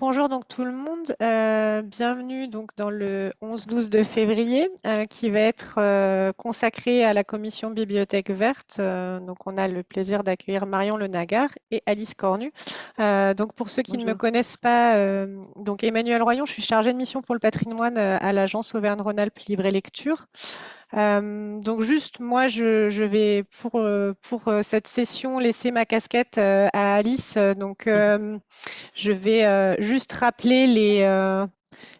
Bonjour donc tout le monde, euh, bienvenue donc dans le 11-12 de février euh, qui va être euh, consacré à la commission bibliothèque verte. donc on a le plaisir d'accueillir Marion Le Nagar et Alice Cornu. donc pour ceux qui ne me connaissent pas, donc Emmanuel Royon, je suis chargée de mission pour le patrimoine à l'agence Auvergne-Rhône-Alpes Libre et Lecture. Euh, donc juste, moi, je, vais pour, euh, pour euh, cette session laisser ma casquette à Alice. Donc, je vais juste rappeler les,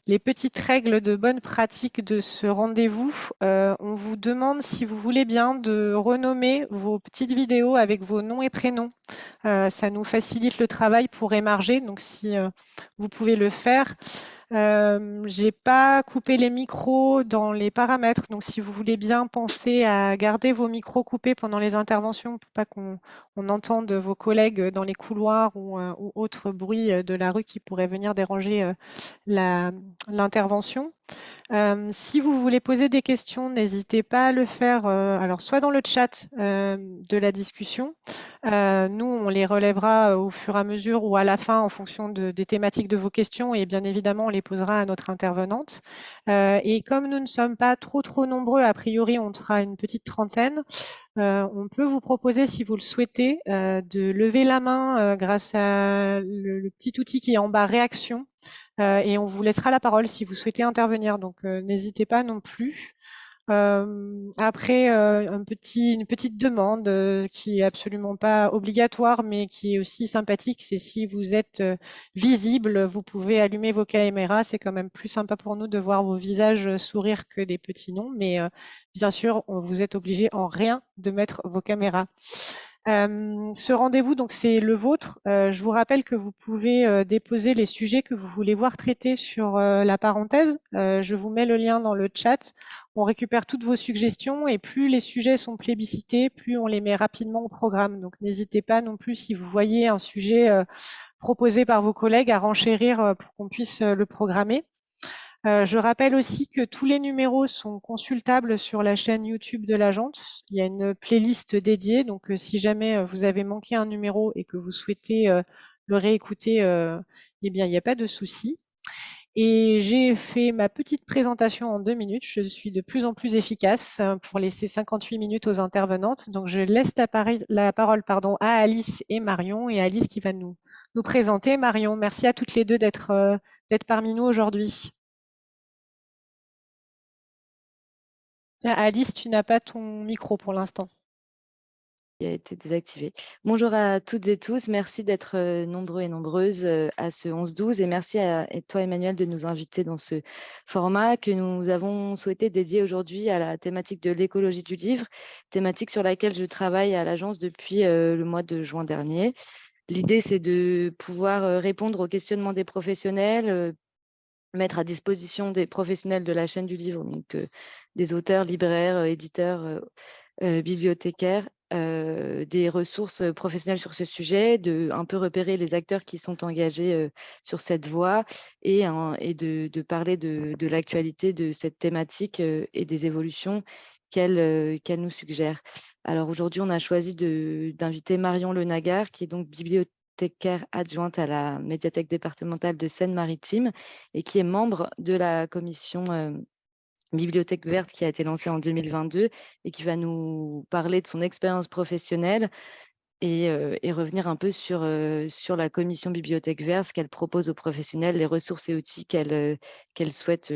les petites règles de bonne pratique de ce rendez-vous. on vous demande, si vous voulez bien, de renommer vos petites vidéos avec vos noms et prénoms. ça nous facilite le travail pour émarger. Donc, si vous pouvez le faire. Euh, j'ai pas coupé les micros dans les paramètres, donc si vous voulez bien penser à garder vos micros coupés pendant les interventions pour pas qu'on entende vos collègues dans les couloirs ou, euh, autres bruits de la rue qui pourraient venir déranger euh, l'intervention. Euh, si vous voulez poser des questions, n'hésitez pas à le faire, euh, alors soit dans le chat euh, de la discussion, nous on les relèvera au fur et à mesure ou à la fin en fonction des thématiques de vos questions et bien évidemment on les posera à notre intervenante. et comme nous ne sommes pas trop trop nombreux, a priori on sera une petite trentaine, on peut vous proposer, si vous le souhaitez, de lever la main grâce à le, petit outil qui est en bas réaction euh, et on vous laissera la parole si vous souhaitez intervenir. Donc, euh, n'hésitez pas non plus. Euh, après, petit, une petite demande qui est absolument pas obligatoire, mais qui est aussi sympathique, c'est si vous êtes visible, vous pouvez allumer vos caméras. C'est quand même plus sympa pour nous de voir vos visages sourire que des petits noms, mais bien sûr, on vous êtes obligé en rien de mettre vos caméras. Euh, ce rendez-vous, donc c'est le vôtre. Euh, je vous rappelle que vous pouvez euh, déposer les sujets que vous voulez voir traités sur la parenthèse. je vous mets le lien dans le chat. On récupère toutes vos suggestions et plus les sujets sont plébiscités, plus on les met rapidement au programme. Donc n'hésitez pas non plus si vous voyez un sujet proposé par vos collègues à renchérir pour qu'on puisse le programmer. Euh, je rappelle aussi que tous les numéros sont consultables sur la chaîne YouTube de l'agence. Il y a une playlist dédiée, donc euh, si jamais euh, vous avez manqué un numéro et que vous souhaitez le réécouter, eh bien, il n'y a pas de souci. Et j'ai fait ma petite présentation en deux minutes. Je suis de plus en plus efficace pour laisser 58 minutes aux intervenantes. Donc, je laisse la, parole pardon, à Alice et Marion, et Alice qui va nous, nous présenter. Marion, merci à toutes les deux d'être parmi nous aujourd'hui. Alice, tu n'as pas ton micro pour l'instant. Il a été désactivé. Bonjour à toutes et tous. Merci d'être euh, nombreux et nombreuses euh, à ce 11-12 et merci à toi, Emmanuel, de nous inviter dans ce format que nous avons souhaité dédier aujourd'hui à la thématique de l'écologie du livre, thématique sur laquelle je travaille à l'agence depuis euh, le mois de juin dernier. L'idée, c'est de pouvoir répondre aux questionnements des professionnels, mettre à disposition des professionnels de la chaîne du livre, des auteurs, libraires, éditeurs, bibliothécaires, des ressources professionnelles sur ce sujet, de un peu repérer les acteurs qui sont engagés sur cette voie et, de, parler de, l'actualité de cette thématique et des évolutions qu'elle nous suggère. Alors aujourd'hui, on a choisi d'inviter Marion Le Nagar, qui est donc bibliothécaire adjointe à la médiathèque départementale de Seine-Maritime et qui est membre de la commission euh, Bibliothèque verte qui a été lancée en 2022 et qui va nous parler de son expérience professionnelle et, euh, revenir un peu sur, euh, sur la commission Bibliothèque verte, ce qu'elle propose aux professionnels, les ressources et outils qu'elle qu'elle souhaite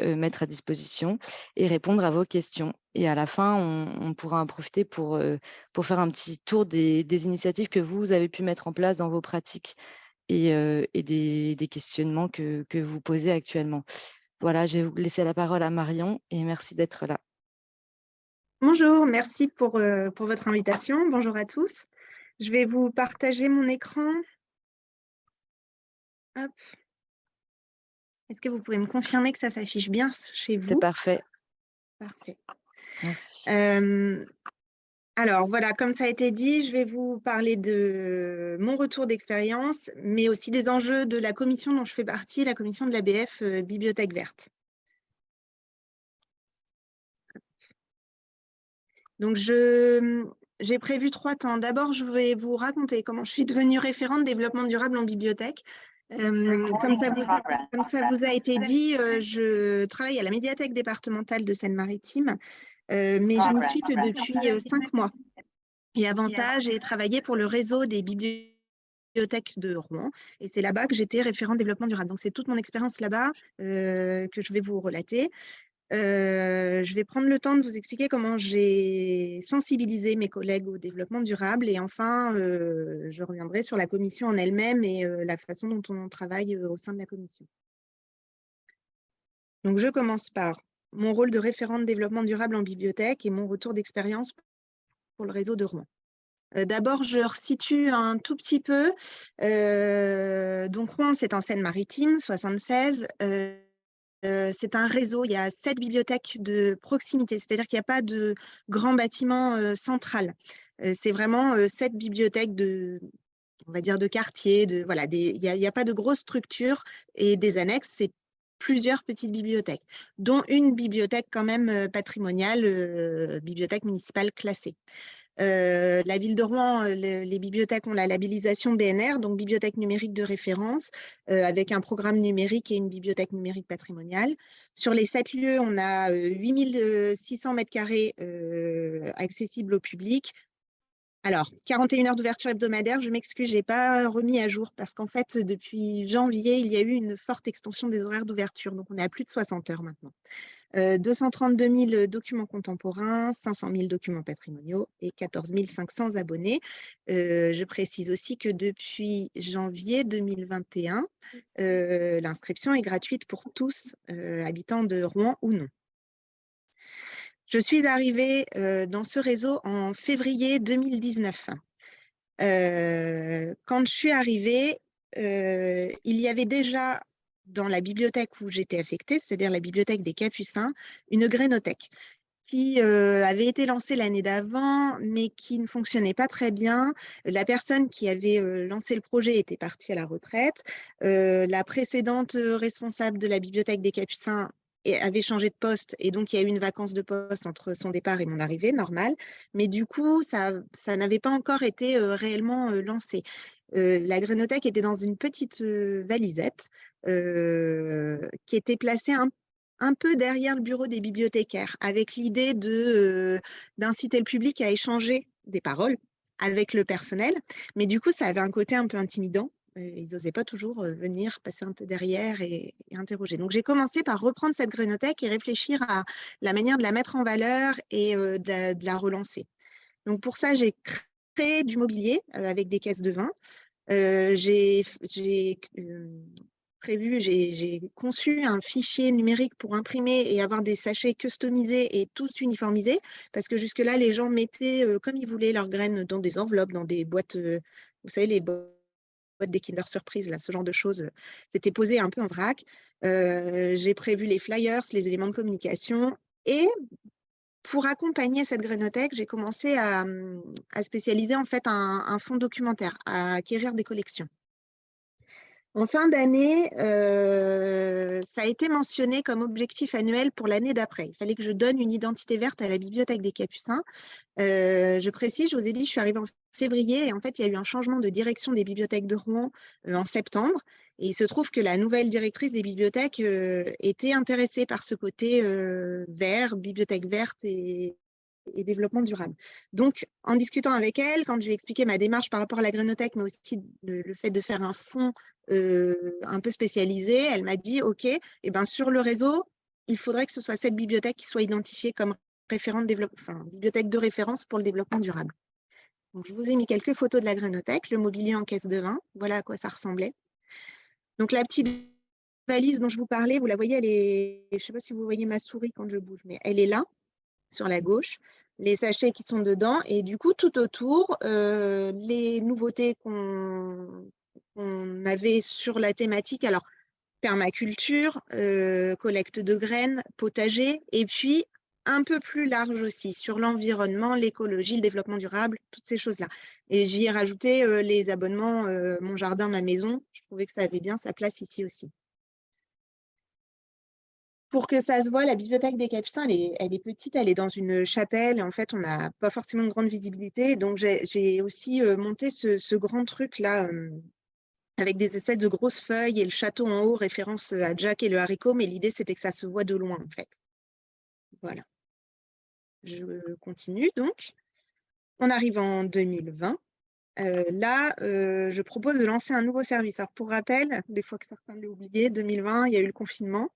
euh, mettre à disposition et répondre à vos questions. Et à la fin, on, pourra en profiter pour, euh, pour faire un petit tour des, initiatives que vous avez pu mettre en place dans vos pratiques et, euh, des, questionnements que, vous posez actuellement. Voilà, je vais vous laisser la parole à Marion et merci d'être là. Bonjour, merci pour, pour votre invitation. Bonjour à tous. Je vais vous partager mon écran. Hop. Est-ce que vous pouvez me confirmer que ça s'affiche bien chez vous? C'est parfait. Parfait. Merci. Alors voilà, comme ça a été dit, je vais vous parler de mon retour d'expérience, mais aussi des enjeux de la commission dont je fais partie, la commission de l'ABF euh, Bibliothèque Verte. Donc, j'ai prévu trois temps. D'abord, je vais vous raconter comment je suis devenue référente développement durable en bibliothèque comme, ça vous, comme, ça vous, a été dit, je travaille à la médiathèque départementale de Seine-Maritime, mais je n'y suis que depuis cinq mois. Et avant ça, j'ai travaillé pour le réseau des bibliothèques de Rouen. Et c'est là-bas que j'étais référent développement durable. Donc, c'est toute mon expérience là-bas que je vais vous relater. Euh, je vais prendre le temps de vous expliquer comment j'ai sensibilisé mes collègues au développement durable et enfin, euh, je reviendrai sur la commission en elle-même et euh, la façon dont on travaille au sein de la commission. Donc, je commence par mon rôle de référente développement durable en bibliothèque et mon retour d'expérience pour le réseau de Rouen. D'abord, je resitue un tout petit peu. donc, Rouen, c'est en Seine-Maritime, 76 c'est un réseau, il y a sept bibliothèques de proximité, c'est-à-dire qu'il n'y a pas de grand bâtiment central. c'est vraiment sept bibliothèques de, on va dire, de quartier, de, voilà, il n'y a, pas de grosse structure et des annexes, c'est plusieurs petites bibliothèques, dont une bibliothèque quand même patrimoniale, bibliothèque municipale classée. La ville de Rouen, les bibliothèques ont la labellisation BNR, donc bibliothèque numérique de référence, avec un programme numérique et une bibliothèque numérique patrimoniale. Sur les sept lieux, on a 8600 mètres carrés accessibles au public. Alors, 41 heures d'ouverture hebdomadaire, je m'excuse, je n'ai pas remis à jour parce qu'en fait, depuis janvier, il y a eu une forte extension des horaires d'ouverture, donc on est à plus de 60 heures maintenant. 232 euh, 000 documents contemporains, 500 000 documents patrimoniaux et 14 500 abonnés. Euh, je précise aussi que depuis janvier 2021, euh, l'inscription est gratuite pour tous, habitants de Rouen ou non. Je suis arrivée dans ce réseau en février 2019. quand je suis arrivée, il y avait déjà dans la bibliothèque où j'étais affectée, c'est-à-dire la bibliothèque des Capucins, une grénothèque qui euh, avait été lancée l'année d'avant, mais qui ne fonctionnait pas très bien. La personne qui avait euh, lancé le projet était partie à la retraite. Euh, la précédente responsable de la bibliothèque des Capucins avait changé de poste et donc il y a eu une vacance de poste entre son départ et mon arrivée, normal. Mais du coup, ça, ça n'avait pas encore été réellement lancé. la grénothèque était dans une petite valisette qui était placée un, peu derrière le bureau des bibliothécaires, avec l'idée d'inciter le public à échanger des paroles avec le personnel. Mais du coup, ça avait un côté un peu intimidant. Ils n'osaient pas toujours venir passer un peu derrière et, interroger. Donc, j'ai commencé par reprendre cette grénothèque et réfléchir à la manière de la mettre en valeur et de, la relancer. Donc, pour ça, j'ai créé du mobilier avec des caisses de vin. j'ai prévu, j'ai conçu un fichier numérique pour imprimer et avoir des sachets customisés et tous uniformisés, parce que jusque-là, les gens mettaient comme ils voulaient leurs graines dans des enveloppes, dans des boîtes, vous savez, les boîtes des Kinder Surprise, là, ce genre de choses, c'était posé un peu en vrac. j'ai prévu les flyers, les éléments de communication et pour accompagner cette grénothèque, j'ai commencé à, mmh, spécialiser en fait un, un fonds documentaire, à acquérir des collections. En fin d'année, euh, ça a été mentionné comme objectif annuel pour l'année d'après. Il fallait que je donne une identité verte à la bibliothèque des Capucins. Euh, je précise, je vous ai dit, je suis arrivée en février et en fait, il y a eu un changement de direction des bibliothèques de Rouen euh, en septembre. Et il se trouve que la nouvelle directrice des bibliothèques était intéressée par ce côté vert, bibliothèque verte et, et développement durable. Donc, en discutant avec elle, quand je lui ai expliqué ma démarche par rapport à la grénothèque, mais aussi le, fait de faire un fonds euh, un peu spécialisé, elle m'a dit, OK, eh ben, sur le réseau, il faudrait que ce soit cette bibliothèque qui soit identifiée comme référente enfin, bibliothèque de référence pour le développement durable. Je vous ai mis quelques photos de la grénothèque, le mobilier en caisse de vin, voilà à quoi ça ressemblait. Donc, la petite valise dont je vous parlais, vous la voyez, elle est, je ne sais pas si vous voyez ma souris quand je bouge, mais elle est là sur la gauche, les sachets qui sont dedans et du coup tout autour, euh, les nouveautés qu'on avait sur la thématique, alors permaculture, euh, collecte de graines, potager et puis un peu plus large aussi sur l'environnement, l'écologie, le développement durable, toutes ces choses-là. Et j'y ai rajouté euh, les abonnements Mon Jardin, Ma Maison. Je trouvais que ça avait bien sa place ici aussi pour que ça se voit, la bibliothèque des Capucins, elle est, petite, elle est dans une chapelle. en fait, on n'a pas forcément de grande visibilité. Donc, j'ai aussi euh, monté ce, grand truc-là, euh, avec des espèces de grosses feuilles et le château en haut, référence à Jack et le haricot, mais l'idée, c'était que ça se voit de loin, en fait. Voilà. Je continue, donc. On arrive en 2020. Euh, là, euh, je propose de lancer un nouveau service. Alors, pour rappel, des fois que certains l'ont oublié, 2020, il y a eu le confinement.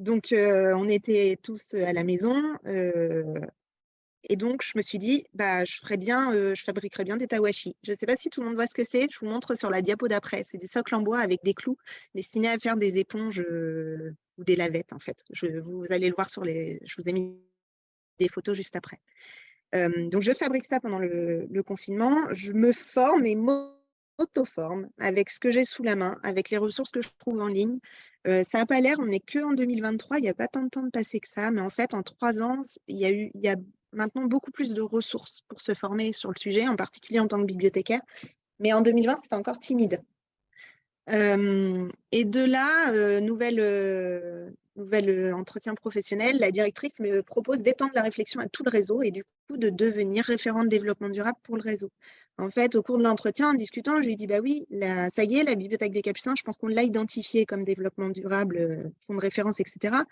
Donc, on était tous à la maison. et donc, je me suis dit, bah, je, ferais bien, je fabriquerais bien des tawashi. Je ne sais pas si tout le monde voit ce que c'est. Je vous montre sur la diapo d'après. C'est des socles en bois avec des clous destinés à faire des éponges ou des lavettes, en fait. Vous allez le voir sur les... Je vous ai mis des photos juste après donc, je fabrique ça pendant le, confinement. Je me forme et m'auto-forme avec ce que j'ai sous la main, avec les ressources que je trouve en ligne. Ça n'a pas l'air, on n'est que en 2023, il n'y a pas tant de temps de passé que ça, mais en fait, en trois ans, il y a, y a maintenant beaucoup plus de ressources pour se former sur le sujet, en particulier en tant que bibliothécaire. Mais en 2020, c'était encore timide. et de là, nouvelle, nouvel entretien professionnel, la directrice me propose d'étendre la réflexion à tout le réseau et du coup de devenir référente développement durable pour le réseau. En fait, au cours de l'entretien, en discutant, je lui dis bah oui, ça y est, la bibliothèque des Capucins, je pense qu'on l'a identifié comme développement durable, euh, fonds de référence, etc.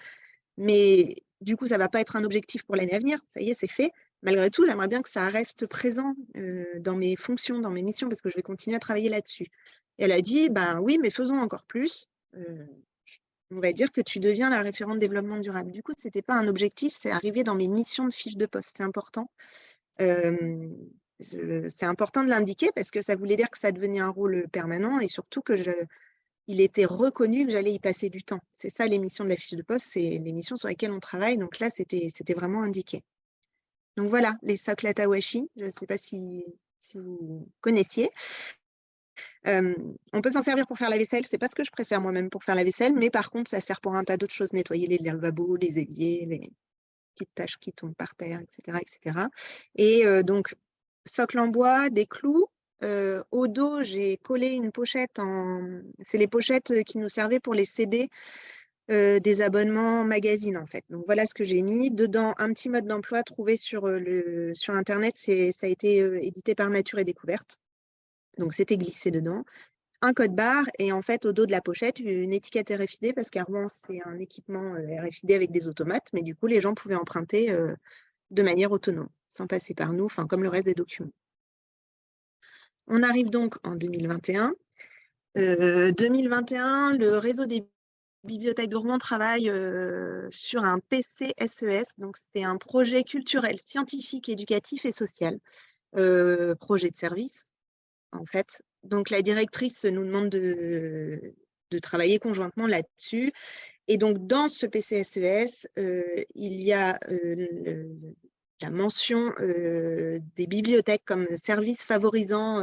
Mais du coup, ça ne va pas être un objectif pour l'année à venir. Ça y est, c'est fait. Malgré tout, j'aimerais bien que ça reste présent euh, dans mes fonctions, dans mes missions, parce que je vais continuer à travailler là-dessus. Et elle a dit, bah oui, mais faisons encore plus on va dire que tu deviens la référente développement durable. Du coup, ce n'était pas un objectif, c'est arrivé dans mes missions de fiche de poste. C'est important. C'est important de l'indiquer parce que ça voulait dire que ça devenait un rôle permanent et surtout que il était reconnu que j'allais y passer du temps. C'est ça les missions de la fiche de poste, c'est les missions sur lesquelles on travaille. Donc là, c'était vraiment indiqué. Donc voilà, les socles je ne sais pas si, vous connaissiez on peut s'en servir pour faire la vaisselle, c'est pas ce que je préfère moi-même pour faire la vaisselle, mais par contre, ça sert pour un tas d'autres choses, nettoyer les lavabos, les éviers, les petites taches qui tombent par terre, etc. etc. Et donc, socle en bois, des clous. au dos, j'ai collé une pochette en... C'est les pochettes qui nous servaient pour les CD des abonnements magazines, en fait. Donc, voilà ce que j'ai mis. Dedans, un petit mode d'emploi trouvé sur, le... sur Internet. Ça a été édité par Nature et Découverte. Donc, c'était glissé dedans. Un code barre et en fait, au dos de la pochette, une étiquette RFID parce qu'à Rouen, c'est un équipement euh, RFID avec des automates, mais du coup, les gens pouvaient emprunter euh, de manière autonome, sans passer par nous, enfin, comme le reste des documents. On arrive donc en 2021. 2021, euh, le réseau des bibliothèques de Rouen travaille sur un PCSES, e donc c'est un projet culturel, scientifique, éducatif et social, projet de service en fait. Donc, la directrice nous demande de, travailler conjointement là-dessus. Et donc, dans ce PCSES, e euh, il y a euh, la mention des bibliothèques comme service favorisant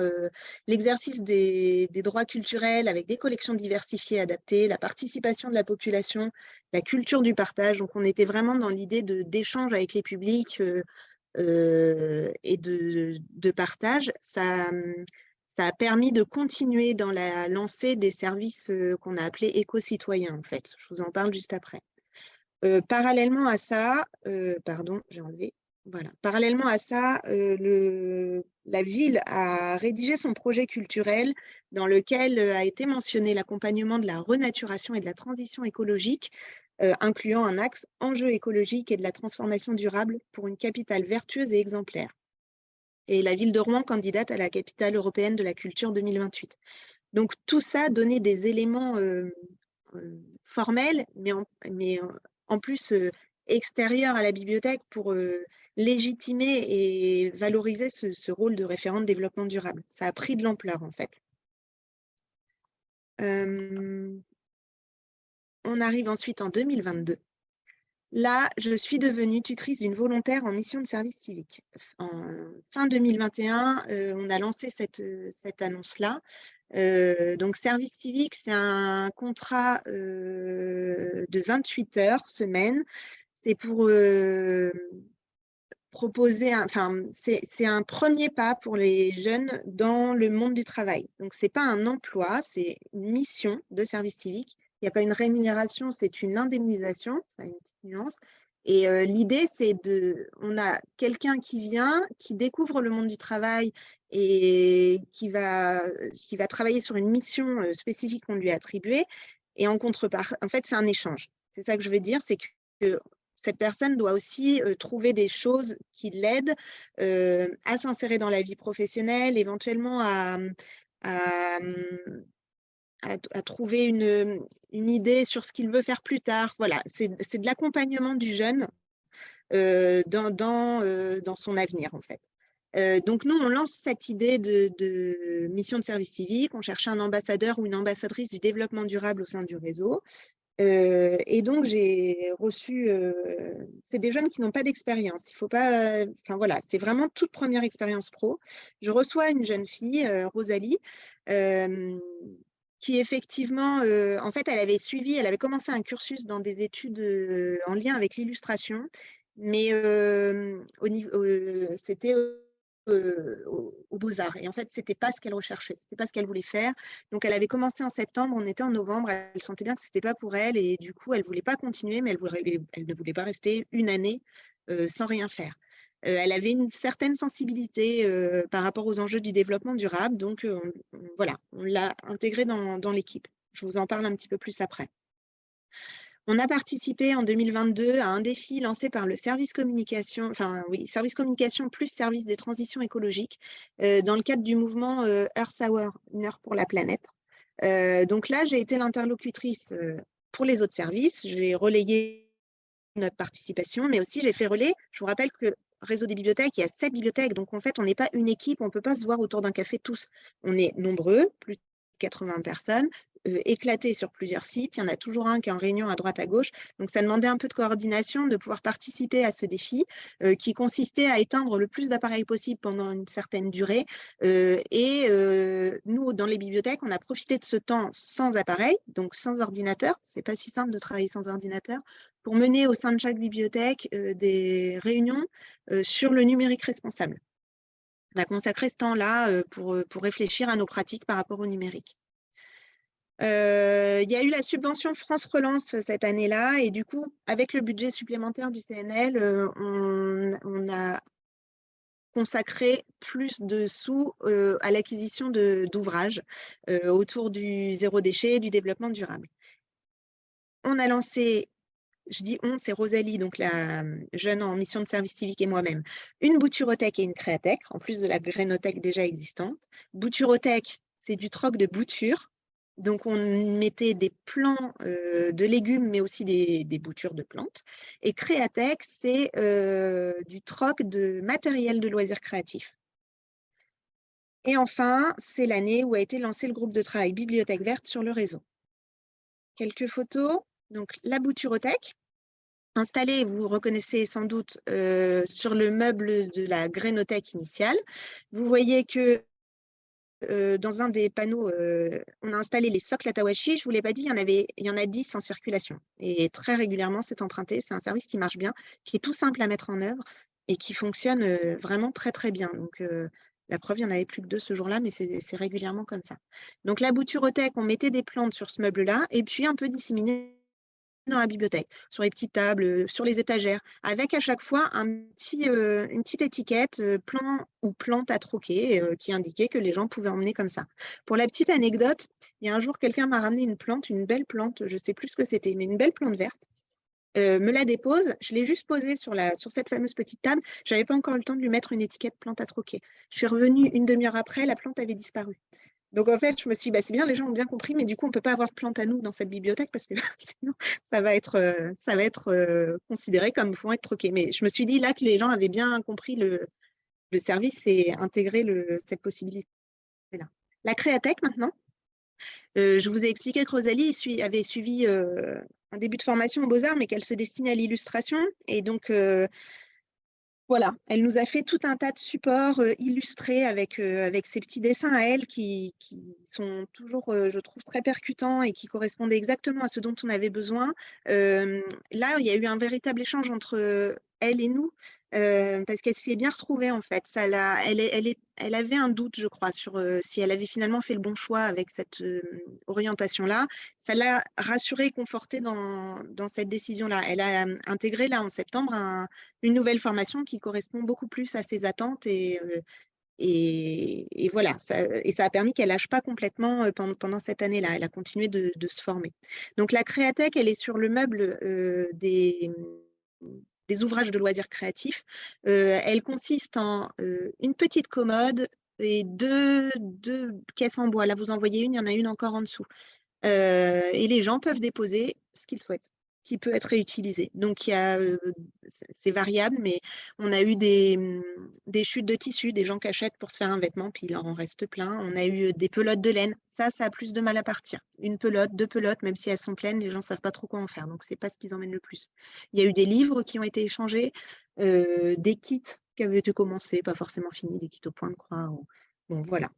l'exercice des, droits culturels avec des collections diversifiées adaptées, la participation de la population, la culture du partage. Donc, on était vraiment dans l'idée d'échange avec les publics et de, partage. Ça, ça a permis de continuer dans la lancée des services qu'on a appelés éco-citoyens, en fait. Je vous en parle juste après. parallèlement à ça, pardon, j'ai enlevé, voilà. Parallèlement à ça, le, la ville a rédigé son projet culturel dans lequel a été mentionné l'accompagnement de la renaturation et de la transition écologique, incluant un axe enjeu écologique et de la transformation durable pour une capitale vertueuse et exemplaire et la ville de Rouen candidate à la capitale européenne de la culture 2028. Donc tout ça donnait des éléments euh, euh, formels, mais en, plus euh, extérieurs à la bibliothèque pour légitimer et valoriser ce, rôle de référent de développement durable. Ça a pris de l'ampleur en fait. on arrive ensuite en 2022. Là, je suis devenue tutrice d'une volontaire en mission de service civique. En fin 2021, euh, on a lancé cette, cette annonce-là. Euh, donc, service civique, c'est un contrat euh, de 28 heures semaine. C'est pour proposer, enfin, c'est un premier pas pour les jeunes dans le monde du travail. Donc, ce n'est pas un emploi, c'est une mission de service civique il n'y a pas une rémunération, c'est une indemnisation, ça a une petite nuance. Et l'idée, c'est de, on a quelqu'un qui vient, qui découvre le monde du travail et qui va, qui va travailler sur une mission spécifique qu'on lui a attribuée. Et en contrepartie, en fait, c'est un échange. C'est ça que je veux dire, c'est que cette personne doit aussi trouver des choses qui l'aident à s'insérer dans la vie professionnelle, éventuellement à, à, à, trouver une, une, idée sur ce qu'il veut faire plus tard. Voilà, c'est de l'accompagnement du jeune dans, son avenir, en fait. donc, nous, on lance cette idée de, de, mission de service civique. On cherche un ambassadeur ou une ambassadrice du développement durable au sein du réseau et donc, j'ai reçu, c'est des jeunes qui n'ont pas d'expérience. Il faut pas, enfin voilà, c'est vraiment toute première expérience pro. Je reçois une jeune fille, Rosalie, qui effectivement, en fait, elle avait suivi, elle avait commencé un cursus dans des études en lien avec l'illustration, mais au niveau, c'était aux, Beaux-Arts. Et en fait, ce n'était pas ce qu'elle recherchait, ce n'était pas ce qu'elle voulait faire. Donc, elle avait commencé en septembre, on était en novembre, elle sentait bien que ce n'était pas pour elle. Et du coup, elle ne voulait pas continuer, mais elle, ne voulait pas rester une année sans rien faire. elle avait une certaine sensibilité par rapport aux enjeux du développement durable. Donc, voilà, on l'a intégrée dans l'équipe. Je vous en parle un petit peu plus après. On a participé en 2022 à un défi lancé par le service communication, enfin oui, service communication plus service des transitions écologiques euh, dans le cadre du mouvement euh, Earth Hour, une heure pour la planète. Euh, donc là, j'ai été l'interlocutrice pour les autres services. J'ai relayé notre participation, mais aussi j'ai fait relais. Je vous rappelle que réseau des bibliothèques, il y a sept bibliothèques. Donc en fait, on n'est pas une équipe, on ne peut pas se voir autour d'un café tous. On est nombreux, plus de 80 personnes, euh, éclaté sur plusieurs sites. Il y en a toujours un qui est en réunion à droite à gauche. Donc, ça demandait un peu de coordination, de pouvoir participer à ce défi euh, qui consistait à éteindre le plus d'appareils possible pendant une certaine durée. Euh, et nous, dans les bibliothèques, on a profité de ce temps sans appareil, donc sans ordinateur. Ce n'est pas si simple de travailler sans ordinateur pour mener au sein de chaque bibliothèque des réunions sur le numérique responsable. On a consacré ce temps-là pour réfléchir à nos pratiques par rapport au numérique. Euh, il y a eu la subvention France Relance euh, cette année-là et du coup, avec le budget supplémentaire du CNL, euh, on, a consacré plus de sous à l'acquisition d'ouvrages autour du zéro déchet et du développement durable. On a lancé, je dis on, c'est Rosalie, donc la jeune en mission de service civique et moi-même, une bouturothèque et une créathèque, en plus de la grénothèque déjà existante. Bouturothèque, c'est du troc de bouture donc, on mettait des plants de légumes, mais aussi des, boutures de plantes. Et Créatech, c'est du troc de matériel de loisirs créatifs. Et enfin, c'est l'année où a été lancé le groupe de travail Bibliothèque verte sur le réseau. Quelques photos. Donc, la bouturothèque, installée, vous reconnaissez sans doute, sur le meuble de la grénothèque initiale. Vous voyez que dans un des panneaux, on a installé les socles Atawashi. Je ne vous l'ai pas dit, il y, en a 10 en circulation. Et très régulièrement, c'est emprunté. C'est un service qui marche bien, qui est tout simple à mettre en œuvre et qui fonctionne vraiment très, très bien. Donc, la preuve, il n'y en avait plus que deux ce jour-là, mais c'est régulièrement comme ça. Donc, la bouturothèque, on mettait des plantes sur ce meuble-là et puis un peu disséminé dans la bibliothèque, sur les petites tables, sur les étagères, avec à chaque fois un petit, une petite étiquette euh, plan ou plante à troquer qui indiquait que les gens pouvaient emmener comme ça. Pour la petite anecdote, il y a un jour, quelqu'un m'a ramené une plante, une belle plante, je ne sais plus ce que c'était, mais une belle plante verte. me la dépose, je l'ai juste posée sur, sur cette fameuse petite table. Je n'avais pas encore le temps de lui mettre une étiquette plante à troquer. Je suis revenue une demi-heure après, la plante avait disparu. Donc en fait, je me suis dit, bah, c'est bien, les gens ont bien compris, mais du coup, on ne peut pas avoir de plantes à nous dans cette bibliothèque parce que sinon, ça va être, euh, ça va être euh, considéré comme pouvant être troqué. Mais je me suis dit là que les gens avaient bien compris le, service et intégré cette possibilité-là. La Créatech maintenant. Euh, je vous ai expliqué que Rosalie avait suivi un début de formation aux Beaux-Arts, mais qu'elle se destinait à l'illustration. Et donc, voilà, elle nous a fait tout un tas de supports euh, illustrés avec, euh, avec ses petits dessins à elle qui, sont toujours, euh, je trouve, très percutants et qui correspondaient exactement à ce dont on avait besoin. là, il y a eu un véritable échange entre elle et nous. Parce qu'elle s'est bien retrouvée en fait. Elle, avait un doute, je crois, sur si elle avait finalement fait le bon choix avec cette orientation-là. Ça l'a rassurée et confortée dans, cette décision-là. Elle a intégré là en septembre une nouvelle formation qui correspond beaucoup plus à ses attentes et, voilà, ça, et ça a permis qu'elle lâche pas complètement pendant, cette année-là. Elle a continué de, se former. Donc la Créatech, elle est sur le meuble des, des ouvrages de loisirs créatifs. elle consiste en une petite commode et deux, deux, caisses en bois. Là, vous en voyez une, il y en a une encore en dessous. et les gens peuvent déposer ce qu'ils souhaitent qui peut être réutilisé. Donc, il y a, c'est variable, mais on a eu des, mmh, des, chutes de tissu, des gens qui achètent pour se faire un vêtement, puis il en reste plein. On a eu des pelotes de laine. Ça, ça a plus de mal à partir. Une pelote, deux pelotes, même si elles sont pleines, les gens ne savent pas trop quoi en faire. Donc, ce n'est pas ce qu'ils emmènent le plus. Il y a eu des livres qui ont été échangés, des kits qui avaient été commencés, pas forcément finis, des kits au point de croix. Bon, voilà.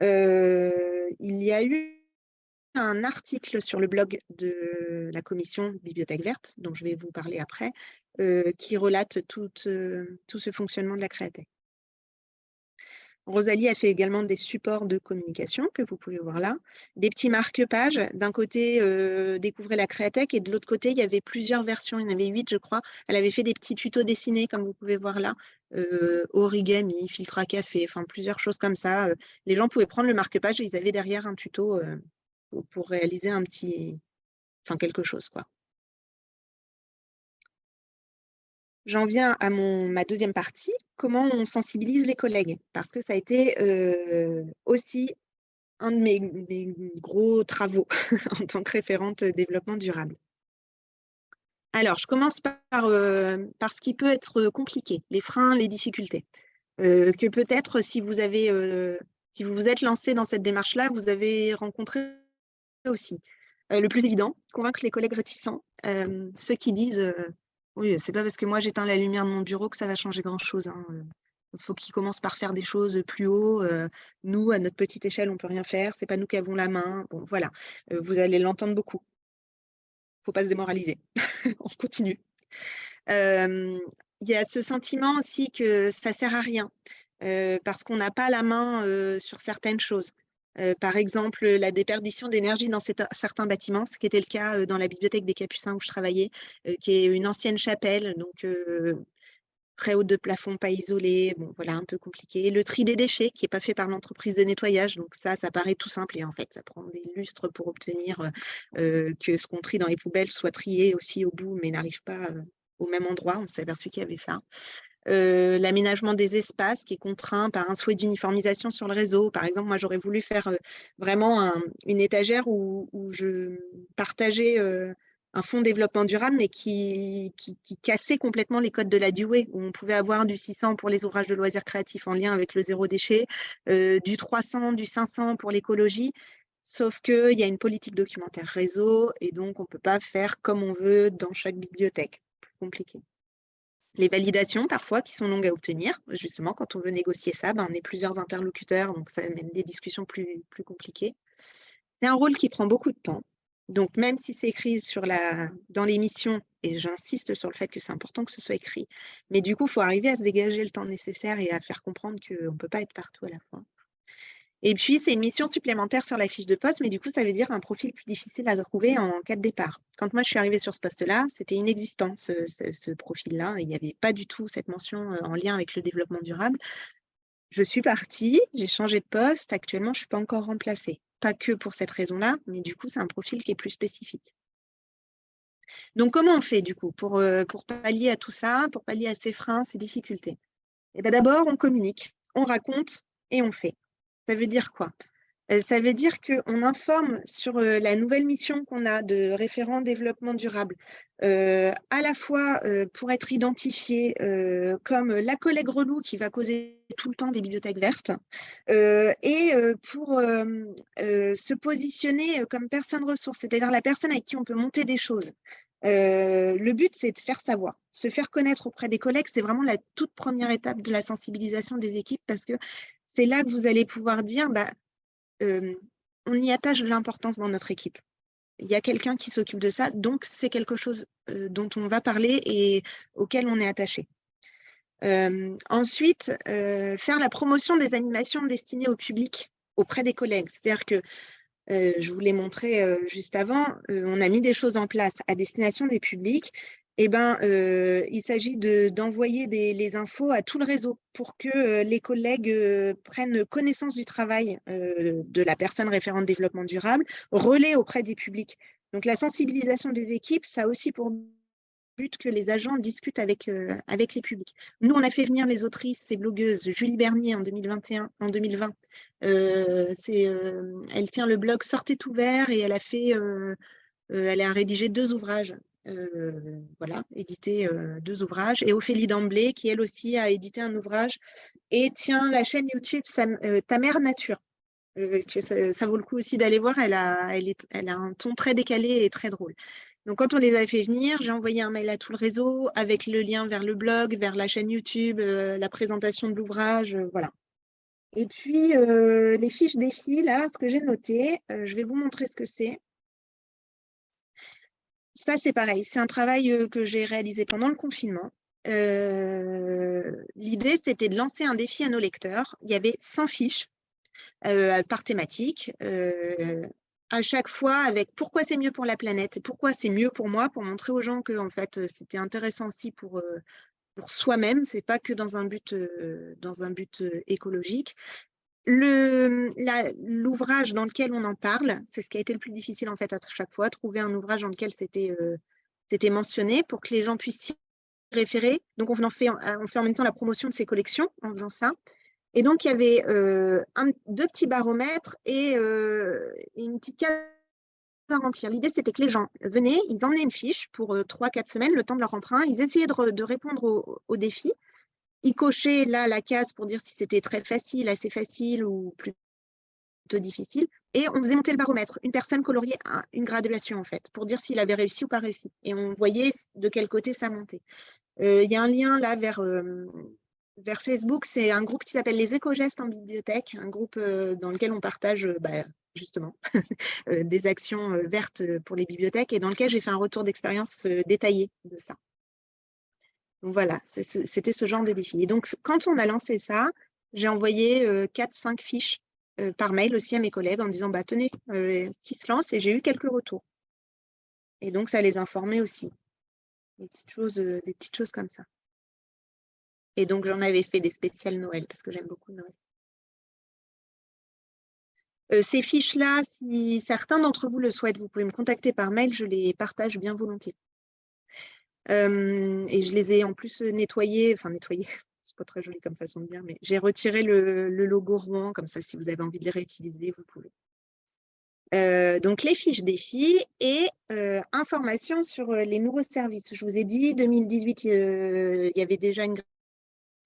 il y a eu un article sur le blog de la commission Bibliothèque verte, dont je vais vous parler après, euh, qui relate tout, euh, tout, ce fonctionnement de la Créatech. Rosalie a fait également des supports de communication que vous pouvez voir là, des petits marque-pages. D'un côté, euh, découvrez la Créatech et de l'autre côté, il y avait plusieurs versions, il y en avait huit, je crois. Elle avait fait des petits tutos dessinés, comme vous pouvez voir là, origami, filtre à café, enfin plusieurs choses comme ça. Les gens pouvaient prendre le marque-page et ils avaient derrière un tuto pour réaliser un petit, enfin quelque chose. J'en viens à ma deuxième partie, comment on sensibilise les collègues, parce que ça a été aussi un de mes, gros travaux en tant que référente développement durable. Alors, je commence par, par ce qui peut être compliqué, les freins, les difficultés. que peut-être si si vous vous êtes lancé dans cette démarche-là, vous avez rencontré aussi. le plus évident, convaincre les collègues réticents, ceux qui disent oui, c'est pas parce que moi j'éteins la lumière de mon bureau que ça va changer grand-chose. Il hein, faut qu'ils commencent par faire des choses plus haut. nous, à notre petite échelle, on peut rien faire. C'est pas nous qui avons la main. Bon, voilà. vous allez l'entendre beaucoup. Faut pas se démoraliser. on continue. Il y a ce sentiment aussi que ça sert à rien parce qu'on n'a pas la main sur certaines choses. Par exemple, la déperdition d'énergie dans certains bâtiments, ce qui était le cas dans la bibliothèque des Capucins où je travaillais, qui est une ancienne chapelle, donc très haute de plafond, pas isolée, bon voilà, un peu compliqué. Le tri des déchets qui n'est pas fait par l'entreprise de nettoyage, donc ça, ça paraît tout simple et en fait, ça prend des lustres pour obtenir que ce qu'on trie dans les poubelles soit trié aussi au bout, mais n'arrive pas au même endroit. On s'est aperçu qu'il y avait ça. Euh, l'aménagement des espaces qui est contraint par un souhait d'uniformisation sur le réseau. Par exemple, moi, j'aurais voulu faire euh, vraiment une étagère où, je partageais euh, un fonds développement durable, mais qui, cassait complètement les codes de la Dewey, où on pouvait avoir du 600 pour les ouvrages de loisirs créatifs en lien avec le zéro déchet, du 300, du 500 pour l'écologie, sauf qu'il y a une politique documentaire réseau, et donc on ne peut pas faire comme on veut dans chaque bibliothèque. Plus compliqué. Les validations, parfois, qui sont longues à obtenir. Justement, quand on veut négocier ça, ben, on est plusieurs interlocuteurs, donc ça amène des discussions plus, compliquées. C'est un rôle qui prend beaucoup de temps. Donc, même si c'est écrit dans l'émission, et j'insiste sur le fait que c'est important que ce soit écrit, mais du coup, il faut arriver à se dégager le temps nécessaire et à faire comprendre qu'on ne peut pas être partout à la fois. Et puis, c'est une mission supplémentaire sur la fiche de poste, mais du coup, ça veut dire un profil plus difficile à trouver en cas de départ. Quand moi, je suis arrivée sur ce poste-là, c'était inexistant, ce, profil-là. Il n'y avait pas du tout cette mention euh, en lien avec le développement durable. Je suis partie, j'ai changé de poste. Actuellement, je ne suis pas encore remplacée. Pas que pour cette raison-là, mais du coup, c'est un profil qui est plus spécifique. Donc, comment on fait, du coup, pour, euh, pour pallier à tout ça, pour pallier à ces freins, ces difficultés? Eh bien, D'abord, on communique, on raconte et on fait. Ça veut dire quoi? Euh, ça veut dire qu'on informe sur euh, la nouvelle mission qu'on a de référent développement durable, euh, à la fois pour être identifié comme la collègue relou qui va causer tout le temps des bibliothèques vertes, et pour se positionner comme personne ressource, c'est-à-dire la personne avec qui on peut monter des choses. Le but, c'est de faire savoir, se faire connaître auprès des collègues. C'est vraiment la toute première étape de la sensibilisation des équipes parce que c'est là que vous allez pouvoir dire, bah, on y attache de l'importance dans notre équipe. Il y a quelqu'un qui s'occupe de ça, donc c'est quelque chose dont on va parler et auquel on est attaché. ensuite, faire la promotion des animations destinées au public auprès des collègues. C'est-à-dire que je vous l'ai montré juste avant, on a mis des choses en place à destination des publics. Eh ben, il s'agit d'envoyer les infos à tout le réseau pour que les collègues prennent connaissance du travail de la personne référente développement durable, relais auprès des publics. Donc, la sensibilisation des équipes, ça aussi pour que les agents discutent avec, euh, avec les publics. Nous, on a fait venir les autrices et blogueuses Julie Bernier en 2021, en 2020. Euh, euh, elle tient le blog Sortez ouvert et elle a fait, elle a rédigé deux ouvrages. voilà, édité deux ouvrages. Et Ophélie Damblé, qui elle aussi a édité un ouvrage et tient la chaîne YouTube Ta mère nature. que ça, vaut le coup aussi d'aller voir. Elle a, elle, est, elle a un ton très décalé et très drôle. Donc, quand on les a fait venir, j'ai envoyé un mail à tout le réseau avec le lien vers le blog, vers la chaîne YouTube, euh, la présentation de l'ouvrage, euh, voilà. Et puis, euh, les fiches défis, là, ce que j'ai noté, je vais vous montrer ce que c'est. Ça, c'est pareil, c'est un travail que j'ai réalisé pendant le confinement. L'idée, c'était de lancer un défi à nos lecteurs. Il y avait 100 fiches par thématique, à chaque fois avec pourquoi c'est mieux pour la planète et pourquoi c'est mieux pour moi, pour montrer aux gens que en fait, c'était intéressant aussi pour, pour soi-même, c'est pas que dans un but, dans un but écologique. L'ouvrage dans lequel on en parle, c'est ce qui a été le plus difficile en fait à chaque fois, trouver un ouvrage dans lequel c'était mentionné pour que les gens puissent s'y référer. Donc on fait en même temps la promotion de ces collections en faisant ça. Et donc, il y avait euh, deux petits baromètres et euh, une petite case à remplir. L'idée, c'était que les gens venaient, ils emmenaient une fiche pour euh, trois, quatre semaines, le temps de leur emprunt. Ils essayaient de, répondre au, défi. Ils cochaient là la case pour dire si c'était très facile, assez facile ou plutôt difficile. Et on faisait monter le baromètre. Une personne coloriait une graduation, en fait, pour dire s'il avait réussi ou pas réussi. Et on voyait de quel côté ça montait. Il y a un lien là vers vers Facebook, c'est un groupe qui s'appelle les éco-gestes en bibliothèque, un groupe euh, dans lequel on partage euh, bah, justement euh, des actions vertes pour les bibliothèques et dans lequel j'ai fait un retour d'expérience détaillé de ça. Donc voilà, c'était ce genre de défi. Et donc, quand on a lancé ça, j'ai envoyé 4-5 fiches par mail aussi à mes collègues en disant bah, tenez, qui se lance? Et j'ai eu quelques retours. Et donc, ça les informait aussi. Des petites choses, des petites choses comme ça. Et donc, j'en avais fait des spéciales Noël parce que j'aime beaucoup Noël. Euh, ces fiches-là, si certains d'entre vous le souhaitent, vous pouvez me contacter par mail, je les partage bien volontiers. Euh, et je les ai en plus nettoyées, enfin nettoyées, c'est pas très joli comme façon de dire, mais j'ai retiré le, logo Rouen, comme ça, si vous avez envie de les réutiliser, vous pouvez. Euh, donc, les fiches défis et informations sur les nouveaux services. Je vous ai dit, 2018, il y avait déjà une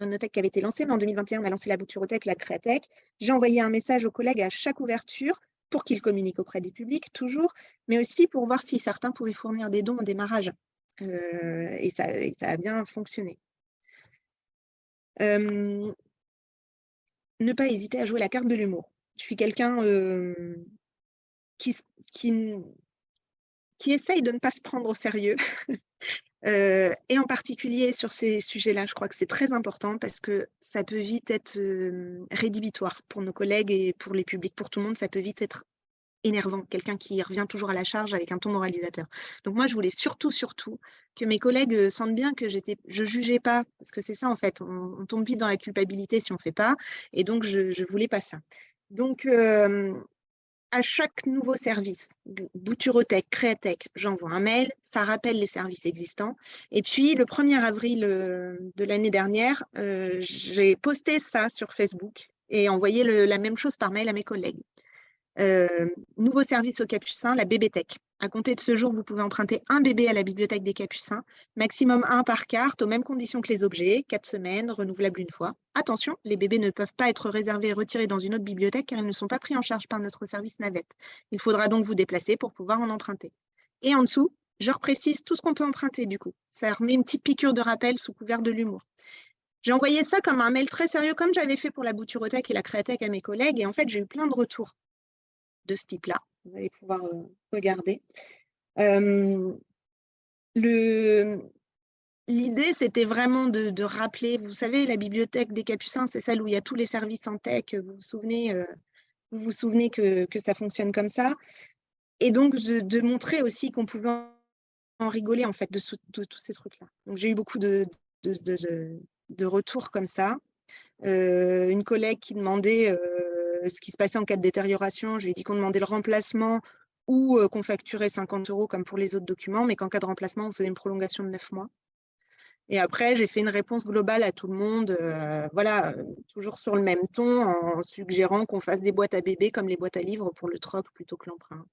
Notech qui avait été lancée, mais en 2021, on a lancé la Bouturothèque, la Créatech. J'ai envoyé un message aux collègues à chaque ouverture pour qu'ils communiquent auprès des publics, toujours, mais aussi pour voir si certains pouvaient fournir des dons au démarrage. Euh, et, ça, a bien fonctionné. Ne pas hésiter à jouer la carte de l'humour. Je suis quelqu'un euh, qui, qui, qui essaye de ne pas se prendre au sérieux. Et en particulier sur ces sujets-là, je crois que c'est très important parce que ça peut vite être rédhibitoire pour nos collègues et pour les publics, pour tout le monde, ça peut vite être énervant, quelqu'un qui revient toujours à la charge avec un ton moralisateur. Donc moi, je voulais surtout, surtout que mes collègues sentent bien que j'étais, je jugeais pas, parce que c'est ça en fait, on, tombe vite dans la culpabilité si on fait pas, et donc je, ne voulais pas ça. Donc, à chaque nouveau service, Bouturotech, Créatech, j'envoie un mail, ça rappelle les services existants. Et puis, le 1er avril euh, de l'année dernière, euh, j'ai posté ça sur Facebook et envoyé la même chose par mail à mes collègues. Euh, nouveau service au Capucin, la BBTech. À compter de ce jour, vous pouvez emprunter un bébé à la bibliothèque des Capucins, maximum un par carte, aux mêmes conditions que les objets, quatre semaines, renouvelables une fois. Attention, les bébés ne peuvent pas être réservés et retirés dans une autre bibliothèque car ils ne sont pas pris en charge par notre service navette. Il faudra donc vous déplacer pour pouvoir en emprunter. Et en dessous, je reprécise tout ce qu'on peut emprunter du coup. Ça remet une petite piqûre de rappel sous couvert de l'humour. J'ai envoyé ça comme un mail très sérieux, comme j'avais fait pour la Bouturothèque et la Créatech à mes collègues, et en fait, j'ai eu plein de retours de ce type-là. Vous allez pouvoir euh, regarder. le, l'idée, c'était vraiment de, rappeler, vous savez, la bibliothèque des Capucins, c'est celle où il y a tous les services en tech. Vous vous souvenez, vous souvenez que, ça fonctionne comme ça. Et donc, de, montrer aussi qu'on pouvait en rigoler, en fait, de, tous ces trucs-là. Donc, j'ai eu beaucoup de, de, retours comme ça. une collègue qui demandait ce qui se passait en cas de détérioration. Je lui ai dit qu'on demandait le remplacement ou qu'on facturait 50 euros comme pour les autres documents, mais qu'en cas de remplacement, on faisait une prolongation de 9 mois. Et après, j'ai fait une réponse globale à tout le monde, voilà, toujours sur le même ton, en suggérant qu'on fasse des boîtes à bébés comme les boîtes à livres pour le troc plutôt que l'emprunt.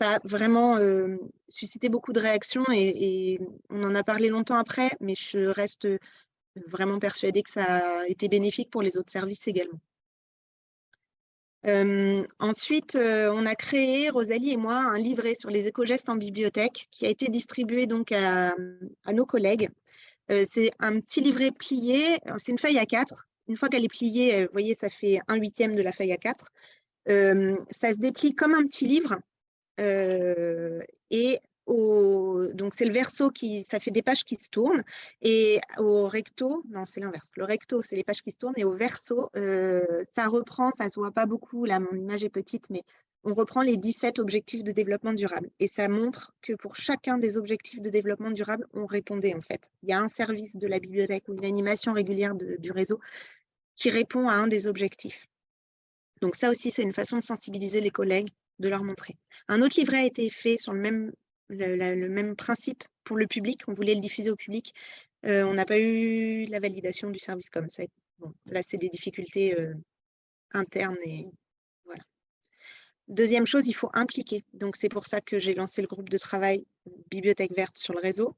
Ça a vraiment suscité beaucoup de réactions et, on en a parlé longtemps après, mais je reste vraiment persuadée que ça a été bénéfique pour les autres services également ensuite, on a créé, Rosalie et moi, un livret sur les éco-gestes en bibliothèque qui a été distribué donc à, nos collègues. c'est un petit livret plié, c'est une feuille à 4. Une fois qu'elle est pliée, vous voyez, ça fait un huitième de la feuille à 4. ça se déplie comme un petit livre et donc c'est le verso qui, ça fait des pages qui se tournent, et au recto, non c'est l'inverse, le recto c'est les pages qui se tournent, et au verso, euh, ça reprend, ça se voit pas beaucoup, là mon image est petite, mais on reprend les 17 objectifs de développement durable, et ça montre que pour chacun des objectifs de développement durable, on répondait en fait. Il y a un service de la bibliothèque ou une animation régulière du réseau qui répond à un des objectifs. Donc ça aussi, c'est une façon de sensibiliser les collègues, de leur montrer. Un autre livret a été fait sur le même le, même principe pour le public. On voulait le diffuser au public. Euh, on n'a pas eu la validation du service comme ça. Bon, là, c'est des difficultés euh, internes et voilà. Deuxième chose, il faut impliquer. Donc, c'est pour ça que j'ai lancé le groupe de travail Bibliothèque verte sur le réseau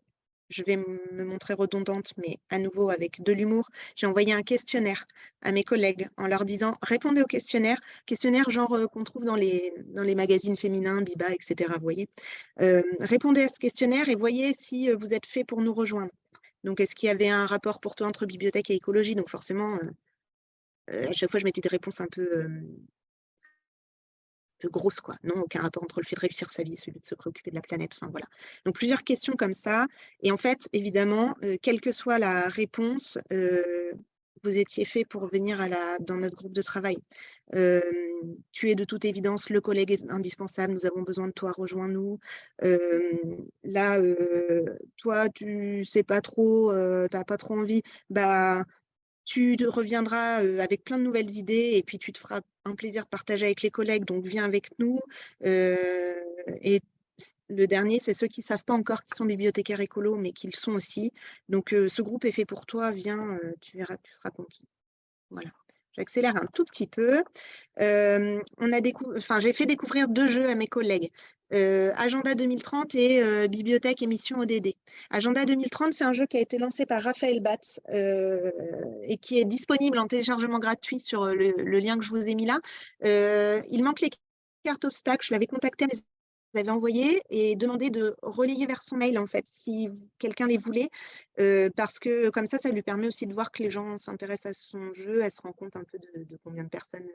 je vais me montrer redondante, mais à nouveau avec de l'humour, j'ai envoyé un questionnaire à mes collègues en leur disant répondez au questionnaire, questionnaire genre euh, qu'on trouve dans les, magazines féminins, Biba, etc. Voyez. Euh, répondez à ce questionnaire et voyez si euh, vous êtes fait pour nous rejoindre. Donc, est-ce qu'il y avait un rapport pour toi entre bibliothèque et écologie? Donc, forcément, à chaque fois, je mettais des réponses un peu grosse, quoi. Non, aucun rapport entre le fait de réussir sa vie et celui de se préoccuper de la planète. Enfin, voilà. Donc, plusieurs questions comme ça. Et en fait, évidemment, euh, quelle que soit la réponse, euh, vous étiez fait pour venir à la, dans notre groupe de travail. Euh, tu es de toute évidence le collègue indispensable, nous avons besoin de toi, rejoins-nous. là, toi, tu sais pas trop, tu n'as pas trop envie, bah, tu reviendras avec plein de nouvelles idées et puis tu te feras un plaisir de partager avec les collègues, donc viens avec nous. et le dernier, c'est ceux qui ne savent pas encore qu'ils sont bibliothécaires écolos, mais qu'ils sont aussi. Donc, ce groupe est fait pour toi, viens, tu verras, tu seras conquis. Voilà. J'accélère un tout petit peu. j'ai fait découvrir deux jeux à mes collègues. Agenda 2030 et Bibliothèque Émission ODD. Agenda 2030, c'est un jeu qui a été lancé par Raphaël Batz et qui est disponible en téléchargement gratuit sur le, lien que je vous ai mis là. il manque les cartes obstacles. Je l'avais contacté, mais avez envoyé et demandé de relayer vers son mail, en fait, si quelqu'un les voulait, parce que comme ça, ça lui permet aussi de voir que les gens s'intéressent à son jeu, elle se rend compte un peu de, combien de personnes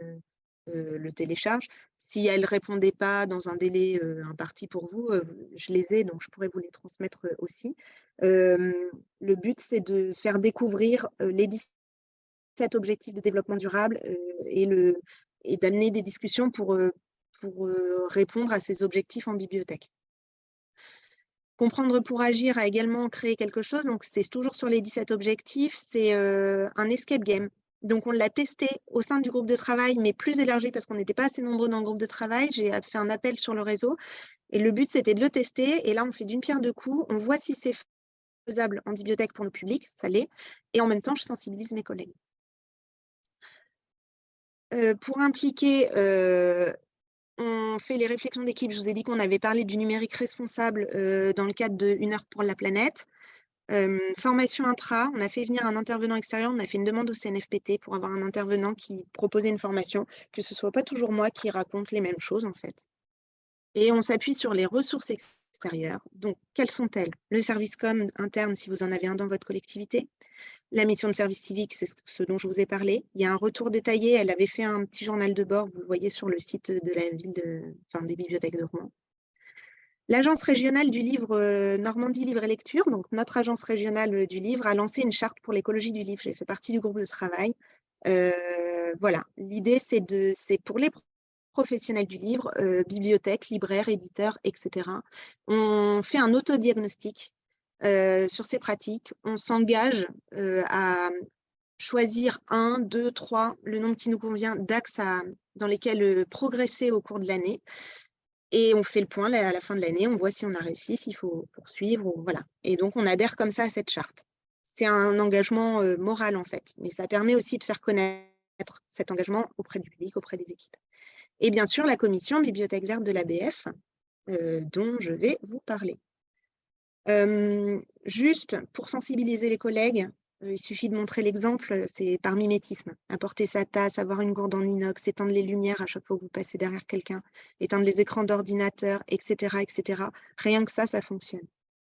le téléchargent. Si elle ne répondait pas dans un délai imparti pour vous, je les ai, donc je pourrais vous les transmettre aussi. le but, c'est de faire découvrir les 17 objectifs de développement durable et, et d'amener des discussions pour pour répondre à ces objectifs en bibliothèque. Comprendre pour agir a également créé quelque chose, donc c'est toujours sur les 17 objectifs, c'est un escape game. Donc on l'a testé au sein du groupe de travail, mais plus élargi parce qu'on n'était pas assez nombreux dans le groupe de travail. J'ai fait un appel sur le réseau et le but c'était de le tester. Et là on fait d'une pierre deux coups, on voit si c'est faisable en bibliothèque pour le public, ça l'est, et en même temps je sensibilise mes collègues. pour impliquer on fait les réflexions d'équipe. Je vous ai dit qu'on avait parlé du numérique responsable euh, dans le cadre de Une heure pour la planète. Euh, formation intra, on a fait venir un intervenant extérieur, on a fait une demande au CNFPT pour avoir un intervenant qui proposait une formation, que ce ne soit pas toujours moi qui raconte les mêmes choses en fait. Et on s'appuie sur les ressources extérieures. Donc, quelles sont-elles? Le service com interne, si vous en avez un dans votre collectivité, la mission de service civique, c'est ce dont je vous ai parlé. Il y a un retour détaillé. Elle avait fait un petit journal de bord, vous le voyez sur le site de la ville enfin, des bibliothèques de Rouen. L'agence régionale du livre Normandie Livre et Lecture, donc notre agence régionale du livre, a lancé une charte pour l'écologie du livre. J'ai fait partie du groupe de travail. voilà, l'idée, c'est pour les professionnels du livre, bibliothèques, libraires, éditeurs, etc. On fait un autodiagnostic sur ces pratiques. On s'engage à choisir un, deux, trois, le nombre qui nous convient d'axes dans lesquels progresser au cours de l'année et on fait le point à la fin de l'année, on voit si on a réussi, s'il faut poursuivre, voilà. Et donc, on adhère comme ça à cette charte. C'est un engagement euh, moral, en fait, mais ça permet aussi de faire connaître cet engagement auprès du public, auprès des équipes. Et bien sûr, la commission Bibliothèque verte de l'ABF, euh, dont je vais vous parler. Juste pour sensibiliser les collègues, il suffit de montrer l'exemple, c'est par mimétisme. Apporter sa tasse, avoir une gourde en inox, éteindre les lumières à chaque fois que vous passez derrière quelqu'un, éteindre les écrans d'ordinateur, etc., etc. Rien que ça, ça fonctionne.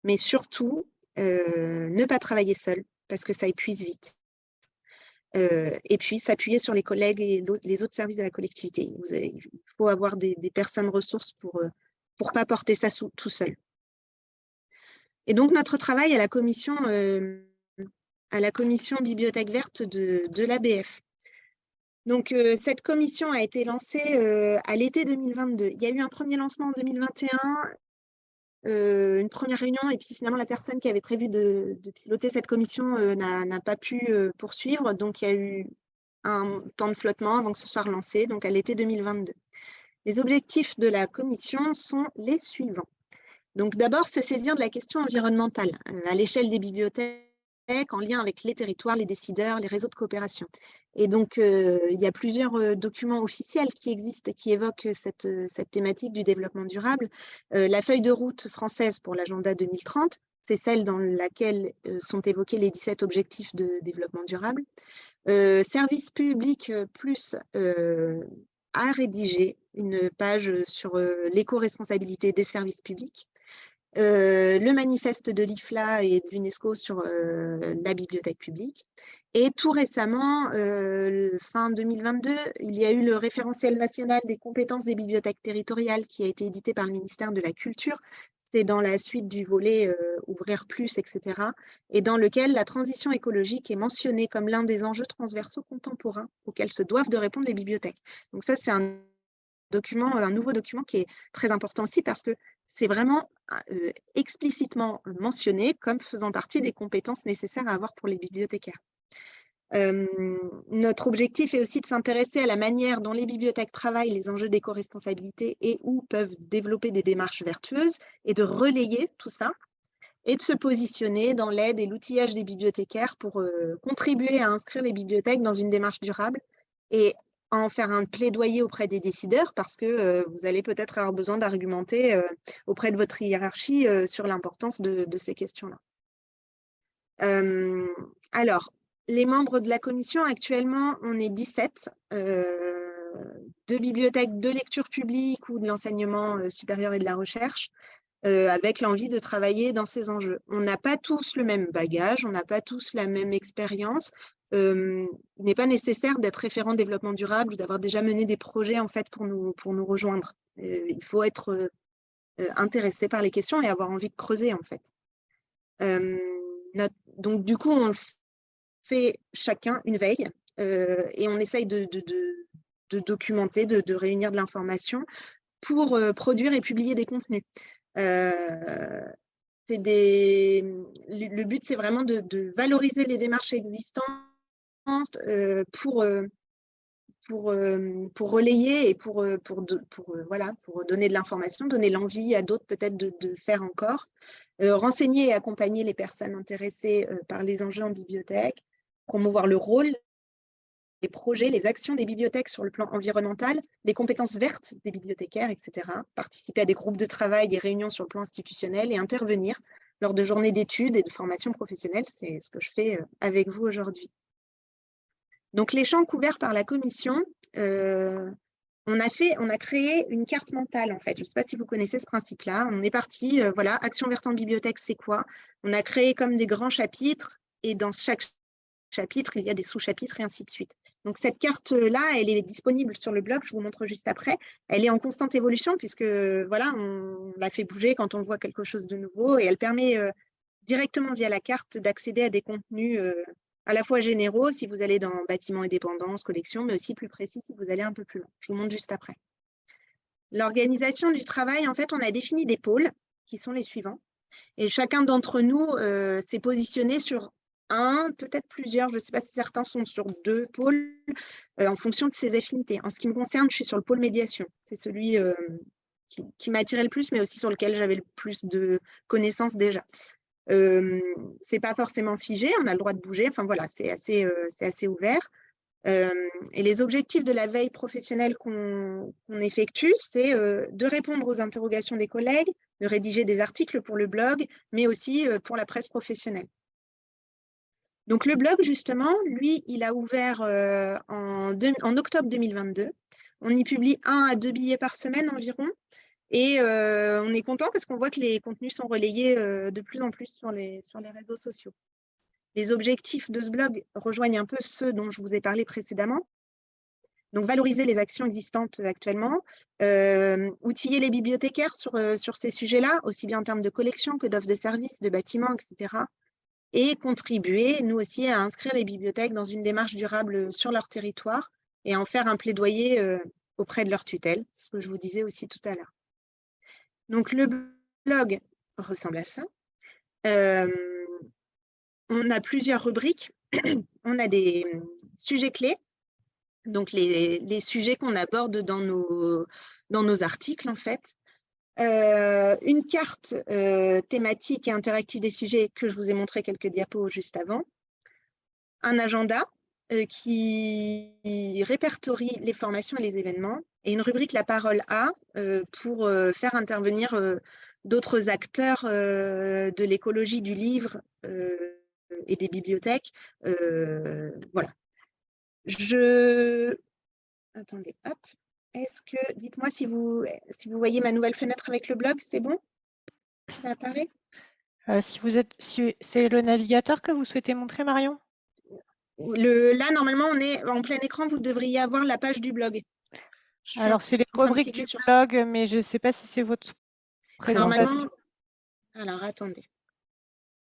Mais surtout, ne pas travailler seul, parce que ça épuise vite. et puis, s'appuyer sur les collègues et les autres services de la collectivité. il faut avoir des, personnes ressources pour ne pas porter ça tout seul. Et donc, notre travail à la commission à la commission Bibliothèque verte de, de l'ABF. Donc, euh, cette commission a été lancée euh, à l'été 2022. Il y a eu un premier lancement en 2021, euh, une première réunion, et puis finalement, la personne qui avait prévu de, piloter cette commission n'a pas pu poursuivre. Donc, il y a eu un temps de flottement avant que ce soit relancé, donc à l'été 2022. Les objectifs de la commission sont les suivants. Donc, d'abord, se saisir de la question environnementale à l'échelle des bibliothèques en lien avec les territoires, les décideurs, les réseaux de coopération. Et donc, euh, il y a plusieurs euh, documents officiels qui existent et qui évoquent cette, euh, cette thématique du développement durable. la feuille de route française pour l'agenda 2030, c'est celle dans laquelle sont évoqués les 17 objectifs de développement durable. service public plus a rédigé une page sur l'éco-responsabilité des services publics. Euh, le manifeste de l'IFLA et de l'UNESCO sur euh, la bibliothèque publique. Et tout récemment, euh, fin 2022, il y a eu le référentiel national des compétences des bibliothèques territoriales qui a été édité par le ministère de la Culture. C'est dans la suite du volet Ouvrir plus, etc. Et dans lequel la transition écologique est mentionnée comme l'un des enjeux transversaux contemporains auxquels se doivent de répondre les bibliothèques. Donc ça, c'est un document, un nouveau document qui est très important aussi parce que c'est vraiment euh, explicitement mentionné comme faisant partie des compétences nécessaires à avoir pour les bibliothécaires. notre objectif est aussi de s'intéresser à la manière dont les bibliothèques travaillent les enjeux d'éco-responsabilité et où peuvent développer des démarches vertueuses et de relayer tout ça et de se positionner dans l'aide et l'outillage des bibliothécaires pour euh, contribuer à inscrire les bibliothèques dans une démarche durable et en faire un plaidoyer auprès des décideurs parce que euh, vous allez peut-être avoir besoin d'argumenter euh, auprès de votre hiérarchie euh, sur l'importance de, ces questions-là. alors, les membres de la commission, actuellement, on est 17 de bibliothèques de lecture publique ou de l'enseignement supérieur et de la recherche, avec l'envie de travailler dans ces enjeux. On n'a pas tous le même bagage, on n'a pas tous la même expérience, il n'est pas nécessaire d'être référent développement durable ou d'avoir déjà mené des projets en fait pour nous, pour nous rejoindre. il faut être intéressé par les questions et avoir envie de creuser en fait. donc du coup, on fait chacun une veille et on essaye de, documenter, de, réunir de l'information pour produire et publier des contenus. Des... Le but, c'est vraiment de, valoriser les démarches existantes euh, pour, euh, pour, euh, pour relayer et pour, pour, pour, voilà, pour donner de l'information, donner l'envie à d'autres peut-être de, de, faire encore, renseigner et accompagner les personnes intéressées par les enjeux en bibliothèque, promouvoir le rôle, les projets, les actions des bibliothèques sur le plan environnemental, les compétences vertes des bibliothécaires, etc. Participer à des groupes de travail, des réunions sur le plan institutionnel et intervenir lors de journées d'études et de formation professionnelle. C'est ce que je fais avec vous aujourd'hui. Donc, les champs couverts par la commission, euh, on, a fait, on a créé une carte mentale, en fait. Je ne sais pas si vous connaissez ce principe-là. On est parti, euh, voilà, Action verte en bibliothèque, c'est quoi? On a créé comme des grands chapitres, et dans chaque chapitres, il y a des sous-chapitres et ainsi de suite. Donc cette carte-là, elle est disponible sur le blog, je vous montre juste après. Elle est en constante évolution puisque voilà, on la fait bouger quand on voit quelque chose de nouveau et elle permet euh, directement via la carte d'accéder à des contenus à la fois généraux si vous allez dans bâtiments et dépendances, collections, mais aussi plus précis si vous allez un peu plus loin. Je vous montre juste après. L'organisation du travail, en fait, on a défini des pôles qui sont les suivants. Et chacun d'entre nous euh, s'est positionné sur un, peut-être plusieurs, je ne sais pas si certains sont sur deux pôles, euh, en fonction de ses affinités. En ce qui me concerne, je suis sur le pôle médiation. C'est celui euh, qui, qui m'a attiré le plus, mais aussi sur lequel j'avais le plus de connaissances déjà. Ce n'est pas forcément figé, on a le droit de bouger, enfin voilà, c'est assez, assez ouvert. et les objectifs de la veille professionnelle qu'on effectue, c'est de répondre aux interrogations des collègues, de rédiger des articles pour le blog, mais aussi pour la presse professionnelle. Donc le blog, justement, lui, il a ouvert en, octobre 2022. On y publie un à deux billets par semaine environ. Et on est content parce qu'on voit que les contenus sont relayés de plus en plus sur les, réseaux sociaux. Les objectifs de ce blog rejoignent un peu ceux dont je vous ai parlé précédemment. Donc, valoriser les actions existantes actuellement, outiller les bibliothécaires sur, sur ces sujets-là, aussi bien en termes de collection que d'offres de services, de bâtiments, etc. Et contribuer, nous aussi, à inscrire les bibliothèques dans une démarche durable sur leur territoire et en faire un plaidoyer auprès de leur tutelle, ce que je vous disais aussi tout à l'heure. Donc, le blog ressemble à ça. On a plusieurs rubriques. on a des sujets clés, donc les, sujets qu'on aborde dans nos, articles, en fait. Une carte thématique et interactive des sujets que je vous ai montré quelques diapos juste avant. Un agenda qui répertorie les formations et les événements et une rubrique La parole à euh, pour euh, faire intervenir euh, d'autres acteurs de l'écologie du livre et des bibliothèques. voilà. Je... Attendez, hop. Est-ce que... Dites-moi si vous, si vous voyez ma nouvelle fenêtre avec le blog, c'est bon? Ça apparaît? Si vous êtes, si c'est le navigateur que vous souhaitez montrer, Marion? Le, Là, normalement, on est en plein écran. Vous devriez avoir la page du blog. Alors, c'est les rubriques du blog, mais je ne sais pas si c'est votre présentation. Alors, attendez.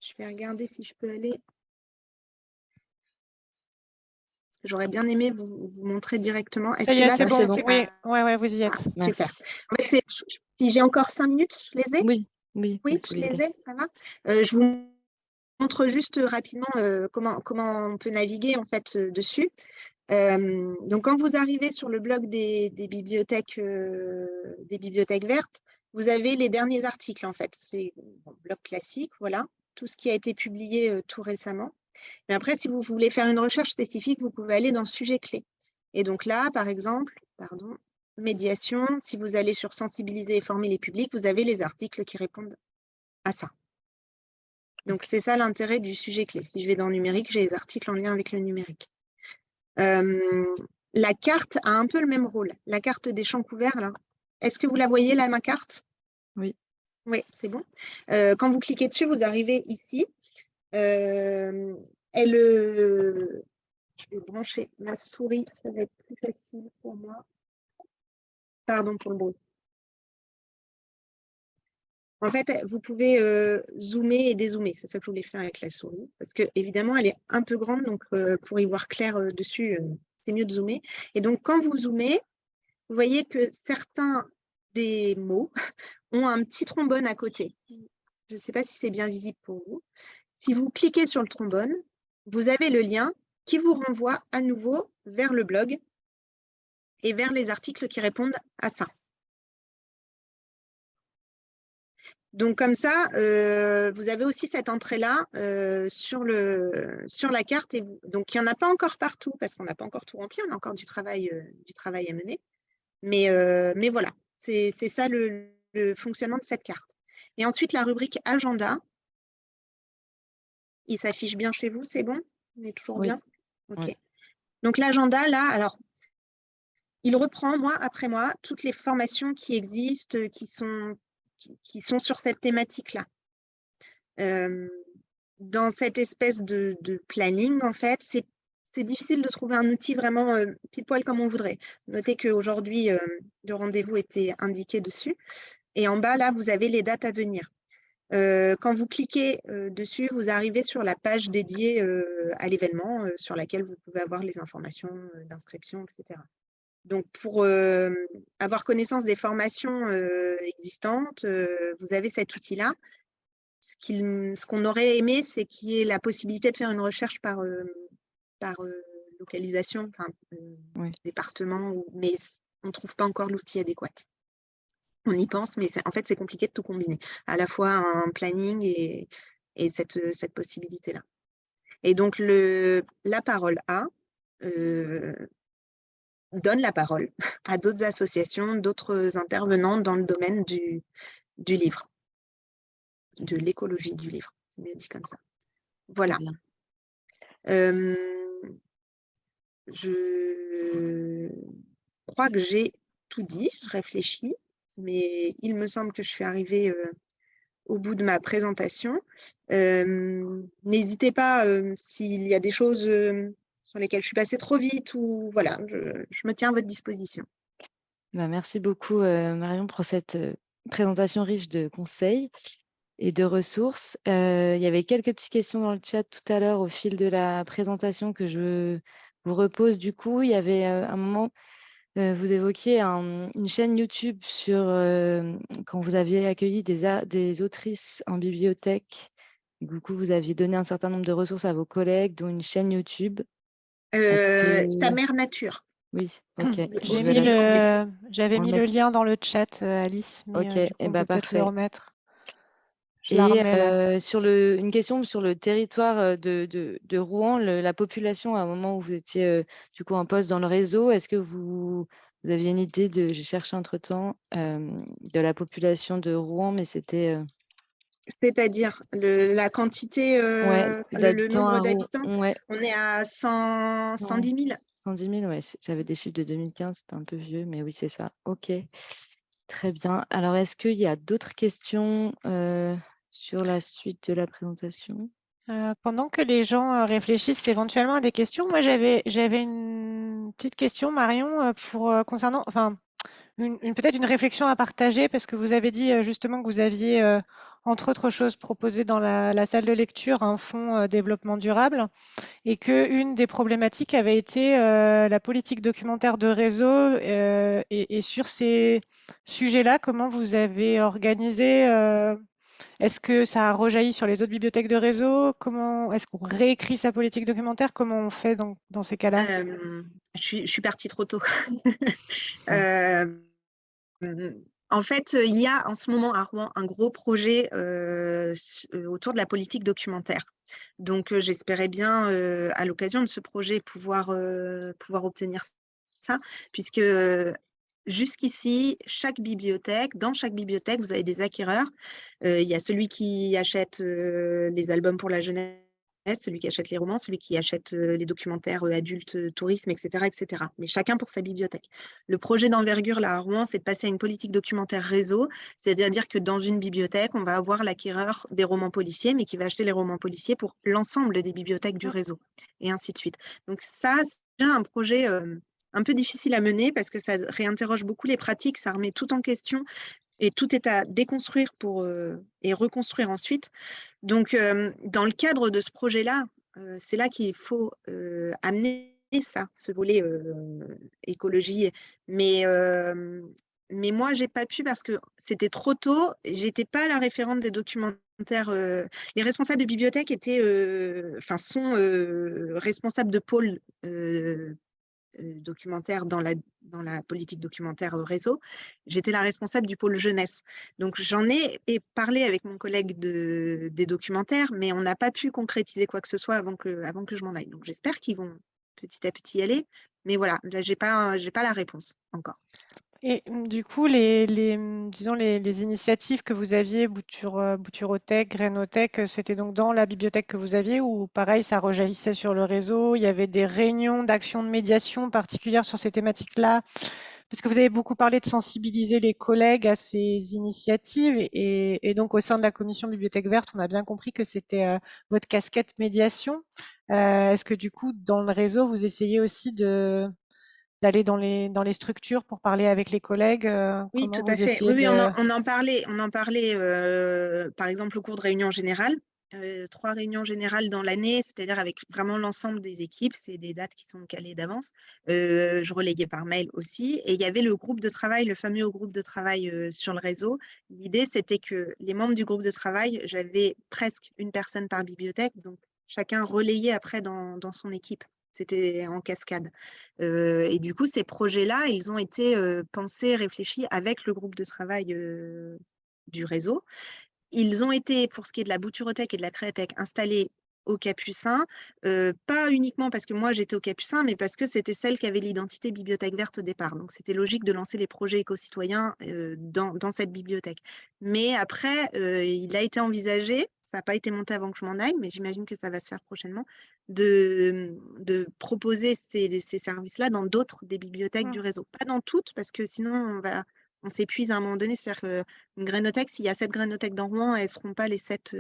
Je vais regarder si je peux aller. J'aurais bien aimé vous, montrer directement. Est-ce que là, c'est bon, Oui, ouais, vous y êtes. Ah, super. En fait, si j'ai encore cinq minutes, je les ai? Oui, oui. Oui, je les ai, ça va euh, Je vous montre juste rapidement euh, comment, comment on peut naviguer en fait euh, dessus donc, quand vous arrivez sur le blog des, bibliothèques, des bibliothèques vertes, vous avez les derniers articles, en fait. C'est un blog classique, voilà, tout ce qui a été publié tout récemment. Mais après, si vous voulez faire une recherche spécifique, vous pouvez aller dans sujet clé. Et donc là, par exemple, pardon, médiation, si vous allez sur sensibiliser et former les publics, vous avez les articles qui répondent à ça. Donc, c'est ça l'intérêt du sujet clé. Si je vais dans numérique, j'ai les articles en lien avec le numérique la carte a un peu le même rôle. La carte des champs couverts, là. Est-ce que vous la voyez, là, ma carte? Oui. Oui, c'est bon. quand vous cliquez dessus, vous arrivez ici. elle, je vais brancher ma souris, ça va être plus facile pour moi. Pardon pour le bruit. En fait, vous pouvez euh, zoomer et dézoomer. C'est ça que je voulais faire avec la souris. Parce que évidemment, elle est un peu grande, donc euh, pour y voir clair euh, dessus, c'est mieux de zoomer. Et donc, quand vous zoomez, vous voyez que certains des mots ont un petit trombone à côté. Je ne sais pas si c'est bien visible pour vous. Si vous cliquez sur le trombone, vous avez le lien qui vous renvoie à nouveau vers le blog et vers les articles qui répondent à ça. Donc comme ça, euh, vous avez aussi cette entrée-là euh, sur, sur la carte. Et donc il n'y en a pas encore partout parce qu'on n'a pas encore tout rempli, on a encore du travail, euh, du travail à mener. Mais, mais voilà, c'est ça le, fonctionnement de cette carte. Et ensuite, la rubrique agenda. Il s'affiche bien chez vous, c'est bon? On est toujours bien? Ok. Donc l'agenda, là, alors, il reprend mois après mois toutes les formations qui existent, qui sont qui, sont sur cette thématique-là. dans cette espèce de, planning, en fait, c'est difficile de trouver un outil vraiment pile poil comme on voudrait. Notez qu'aujourd'hui, le rendez-vous était indiqué dessus. Et en bas, là, vous avez les dates à venir. quand vous cliquez dessus, vous arrivez sur la page dédiée à l'événement sur laquelle vous pouvez avoir les informations d'inscription, etc. Donc, pour avoir connaissance des formations existantes, vous avez cet outil-là. Ce qu'on aurait aimé, c'est qu'il y ait la possibilité de faire une recherche par, par localisation, enfin, département, mais on ne trouve pas encore l'outil adéquat. On y pense, mais en fait, c'est compliqué de tout combiner. À la fois un planning et, cette, cette possibilité-là. Et donc, le, la parole A, donne la parole à d'autres associations, d'autres intervenants dans le domaine du, du livre, de l'écologie du livre, c'est bien dit comme ça. Voilà. je crois que j'ai tout dit, je réfléchis, mais il me semble que je suis arrivée au bout de ma présentation. N'hésitez pas s'il y a des choses sur lesquels je suis passée trop vite ou voilà, je, me tiens à votre disposition. Bah, merci beaucoup euh, Marion pour cette euh, présentation riche de conseils et de ressources. Euh, il y avait quelques petites questions dans le chat tout à l'heure au fil de la présentation que je vous repose. Du coup, il y avait un moment, vous évoquiez une chaîne YouTube sur quand vous aviez accueilli des, des autrices en bibliothèque. Du coup, vous aviez donné un certain nombre de ressources à vos collègues, dont une chaîne YouTube. Euh, ta mère nature. Oui, ok. J'avais mis, le, lien dans le chat, euh, Alice. Mais, ok, et eh bah, parfait. Le remettre. et euh, sur le, une question sur le territoire de, de, Rouen, la population, à un moment où vous étiez du coup en poste dans le réseau, est-ce que vous, vous aviez une idée de, j'ai cherché entre-temps, de la population de Rouen, mais c'était c'est-à-dire la quantité, euh, le, nombre d'habitants, on est à 100, 110 000. 110 000, oui. J'avais des chiffres de 2015, c'était un peu vieux, mais oui, c'est ça. OK. Très bien. Alors, est-ce qu'il y a d'autres questions euh, sur la suite de la présentation? Euh, pendant que les gens réfléchissent éventuellement à des questions, moi j'avais j'avais une petite question, Marion, pour concernant, enfin, une, peut-être une réflexion à partager parce que vous avez dit justement que vous aviez entre autres choses, proposé dans la, salle de lecture un fonds euh, développement durable et qu'une des problématiques avait été euh, la politique documentaire de réseau euh, et, sur ces sujets-là, comment vous avez organisé Est-ce que ça a rejailli sur les autres bibliothèques de réseau? Comment Est-ce qu'on réécrit sa politique documentaire? Comment on fait dans, dans ces cas-là? Je suis partie trop tôt. En fait, il y a en ce moment à Rouen un gros projet autour de la politique documentaire. Donc, j'espérais bien, à l'occasion de ce projet, pouvoir, pouvoir obtenir ça, puisque jusqu'ici, chaque bibliothèque, dans chaque bibliothèque, vous avez des acquéreurs. il y a celui qui achète les albums pour la jeunesse celui qui achète les romans, celui qui achète les documentaires adultes, tourisme, etc., etc. Mais chacun pour sa bibliothèque. Le projet d'envergure là à Rouen, c'est de passer à une politique documentaire réseau, c'est-à-dire que dans une bibliothèque, on va avoir l'acquéreur des romans policiers, mais qui va acheter les romans policiers pour l'ensemble des bibliothèques du réseau, et ainsi de suite. Donc ça, c'est déjà un projet un peu difficile à mener parce que ça réinterroge beaucoup les pratiques, ça remet tout en question et tout est à déconstruire pour, et reconstruire ensuite. Donc, dans le cadre de ce projet-là, c'est là, qu'il faut amener ça, ce volet écologie. Mais, mais moi, j'ai pas pu parce que c'était trop tôt. J'étais pas la référente des documentaires. les responsables de bibliothèque étaient, enfin, sont responsables de pôle documentaire dans la, dans la politique documentaire réseau, j'étais la responsable du pôle jeunesse. Donc j'en ai parlé avec mon collègue de, des documentaires, mais on n'a pas pu concrétiser quoi que ce soit avant que, je m'en aille. Donc j'espère qu'ils vont petit à petit y aller. Mais voilà, là, je n'ai pas la réponse encore. Et mmh, du coup, les, mmh, disons les, initiatives que vous aviez, Bouture, euh, Bouturothèque, Grainothèque, euh, c'était donc dans la bibliothèque que vous aviez ou pareil, ça rejaillissait sur le réseau? Il y avait des réunions d'action de médiation particulières sur ces thématiques-là? Parce que vous avez beaucoup parlé de sensibiliser les collègues à ces initiatives et, donc au sein de la commission Bibliothèque Verte, on a bien compris que c'était votre casquette médiation. Est-ce que du coup, dans le réseau, vous essayez aussi de d'aller dans les, dans les structures pour parler avec les collègues Oui, tout à fait. Oui, on, en, parlait, on en parlait par exemple au cours de réunion générale. Euh, trois réunions générales dans l'année, c'est-à-dire avec vraiment l'ensemble des équipes. C'est des dates qui sont calées d'avance. Euh, je relayais par mail aussi. Et il y avait le groupe de travail, le fameux groupe de travail euh, sur le réseau. L'idée, c'était que les membres du groupe de travail, j'avais presque une personne par bibliothèque, donc chacun relayait après dans, dans son équipe. C'était en cascade. et du coup, ces projets-là, ils ont été pensés, réfléchis avec le groupe de travail du réseau. Ils ont été, pour ce qui est de la bouturothèque et de la créathèque, installés au Capucin, pas uniquement parce que moi j'étais au Capucin, mais parce que c'était celle qui avait l'identité bibliothèque verte au départ. Donc c'était logique de lancer les projets éco-citoyens dans, dans, cette bibliothèque. Mais après, il a été envisagé, ça n'a pas été monté avant que je m'en aille, mais j'imagine que ça va se faire prochainement, de, de proposer ces, ces services-là dans d'autres des bibliothèques du mmh. réseau. Pas dans toutes, parce que sinon on va on s'épuise à un moment donné. C'est-à-dire qu'une s'il y a sept grainothèques dans Rouen, elles ne seront pas les sept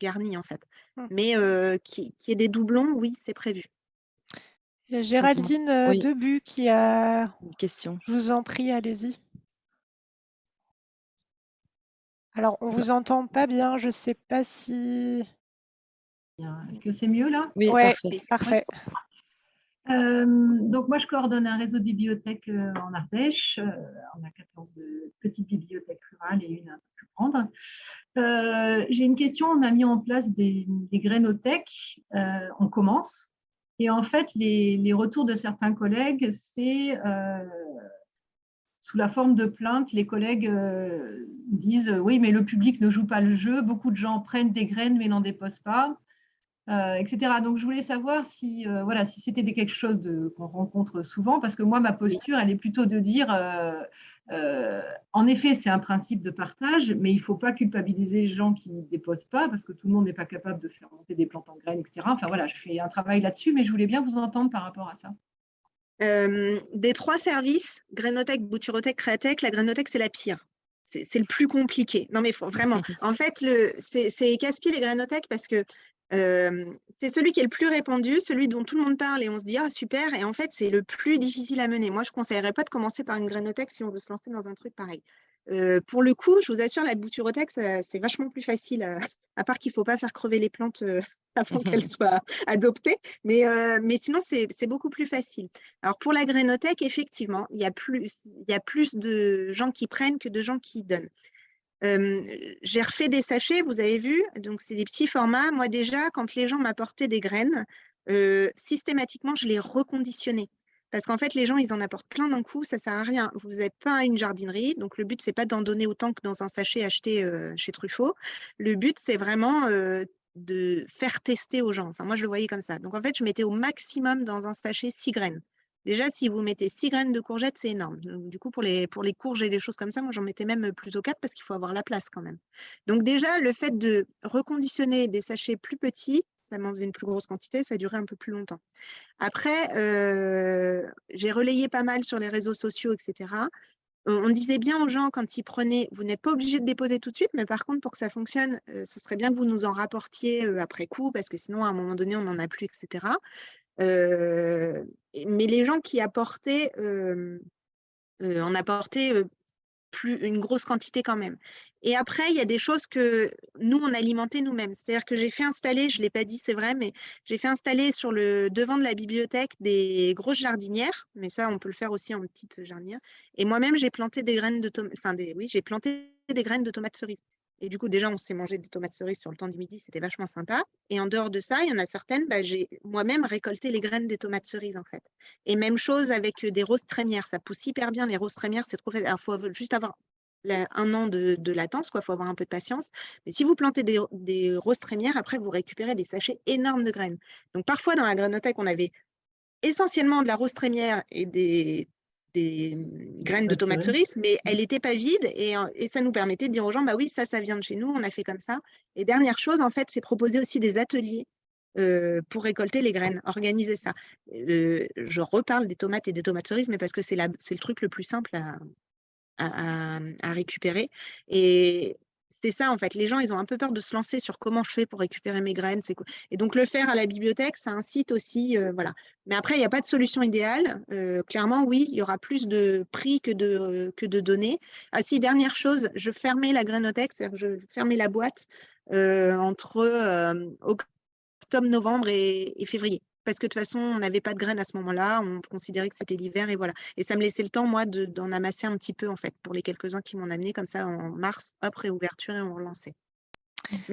garnies, en fait. Mmh. Mais qu'il qui y ait des doublons, oui, c'est prévu. Géraldine Debu qui a une question. Je vous en prie, allez-y. Alors, on ne vous entend pas bien, je ne sais pas si... Est-ce que c'est mieux là? Oui, parfait. parfait. Euh, donc moi, je coordonne un réseau de bibliothèques euh, en Ardèche. Euh, on a 14 petites bibliothèques rurales et une un peu plus grande. J'ai une question. On a mis en place des, des grainothèques. on commence. Et en fait, les, les retours de certains collègues, c'est sous la forme de plaintes, les collègues disent oui, mais le public ne joue pas le jeu. Beaucoup de gens prennent des graines mais n'en déposent pas. Euh, etc. Donc, je voulais savoir si, euh, voilà, si c'était quelque chose qu'on rencontre souvent, parce que moi, ma posture, elle est plutôt de dire, euh, en effet, c'est un principe de partage, mais il ne faut pas culpabiliser les gens qui ne déposent pas, parce que tout le monde n'est pas capable de faire monter des plantes en graines, etc. Enfin, voilà, je fais un travail là-dessus, mais je voulais bien vous entendre par rapport à ça. des trois services, Grénothèque, Bouturothèque, Créatèque, la Grénothèque, c'est la pire. C'est le plus compliqué. Non, mais faut, vraiment. En fait, c'est casse-pied les Grénothèques parce que c'est celui qui est le plus répandu, celui dont tout le monde parle et on se dit « Ah, super !» et en fait, c'est le plus difficile à mener. Moi, je ne conseillerais pas de commencer par une grainothèque si on veut se lancer dans un truc pareil. pour le coup, je vous assure, la bouturothèque, c'est vachement plus facile, à, part qu'il ne faut pas faire crever les plantes avant qu'elles soient adoptées, mais, mais sinon, c'est beaucoup plus facile. Alors, pour la grainothèque, effectivement, il y, a plus, il y a plus de gens qui prennent que de gens qui donnent j'ai refait des sachets, vous avez vu, donc c'est des petits formats. Moi déjà, quand les gens m'apportaient des graines, systématiquement, je les reconditionnais. Parce qu'en fait, les gens, ils en apportent plein d'un coup, ça ne sert à rien. Vous n'êtes pas une jardinerie, donc le but, c'est pas d'en donner autant que dans un sachet acheté chez Truffaut. Le but, c'est vraiment de faire tester aux gens. Enfin, moi, je le voyais comme ça. Donc, en fait, je mettais au maximum dans un sachet six graines. Déjà, si vous mettez 6 graines de courgettes, c'est énorme. Du coup, pour les, pour les courges et les choses comme ça, moi, j'en mettais même plutôt 4 parce qu'il faut avoir la place quand même. Donc déjà, le fait de reconditionner des sachets plus petits, ça m'en faisait une plus grosse quantité, ça durait un peu plus longtemps. Après, euh, j'ai relayé pas mal sur les réseaux sociaux, etc. On, disait bien aux gens quand ils prenaient, vous n'êtes pas obligé de déposer tout de suite, mais par contre, pour que ça fonctionne, euh, ce serait bien que vous nous en rapportiez euh, après coup, parce que sinon, à un moment donné, on n'en a plus, etc mais les gens qui apportaient, on apportait plus, une grosse quantité quand même. Et après, il y a des choses que nous, on alimentait nous-mêmes. C'est-à-dire que j'ai fait installer, je ne l'ai pas dit, c'est vrai, mais j'ai fait installer sur le devant de la bibliothèque des grosses jardinières, mais ça, on peut le faire aussi en petite jardinière. Et moi-même, j'ai planté des graines de tomates, enfin, des, oui, j'ai planté des graines de tomates cerises. Et du coup, déjà, on s'est mangé des tomates cerises sur le temps du midi, c'était vachement sympa. Et en dehors de ça, il y en a certaines, bah, j'ai moi-même récolté les graines des tomates cerises, en fait. Et même chose avec des roses trémières, ça pousse hyper bien. Les roses trémières, c'est trop facile. Il faut juste avoir un an de, latence, il faut avoir un peu de patience. Mais si vous plantez des, roses trémières, après, vous récupérez des sachets énormes de graines. Donc, parfois, dans la grainothèque, on avait essentiellement de la rose trémière et des des mmh, graines de tomates cerises, mais elle n'était pas vide et, et, ça nous permettait de dire aux gens, bah oui, ça, ça vient de chez nous, on a fait comme ça. Et dernière chose, en fait, c'est proposer aussi des ateliers pour récolter les graines, organiser ça. je reparle des tomates et des tomates cerises, mais parce que c'est le truc le plus simple à, à, à récupérer. Et c'est ça, en fait. Les gens, ils ont un peu peur de se lancer sur comment je fais pour récupérer mes graines. Et donc, le faire à la bibliothèque, ça incite aussi. Euh, voilà. Mais après, il n'y a pas de solution idéale. Euh, clairement, oui, il y aura plus de prix que de, de données. Ah, si, dernière chose, je fermais la grainothèque, c'est-à-dire je fermais la boîte euh, entre octobre, novembre et février parce que de toute façon, on n'avait pas de graines à ce moment-là, on considérait que c'était l'hiver et voilà. Et ça me laissait le temps, moi, d'en amasser un petit peu, en fait, pour les quelques-uns qui m'ont amené comme ça en mars, hop, réouverture et on relançait.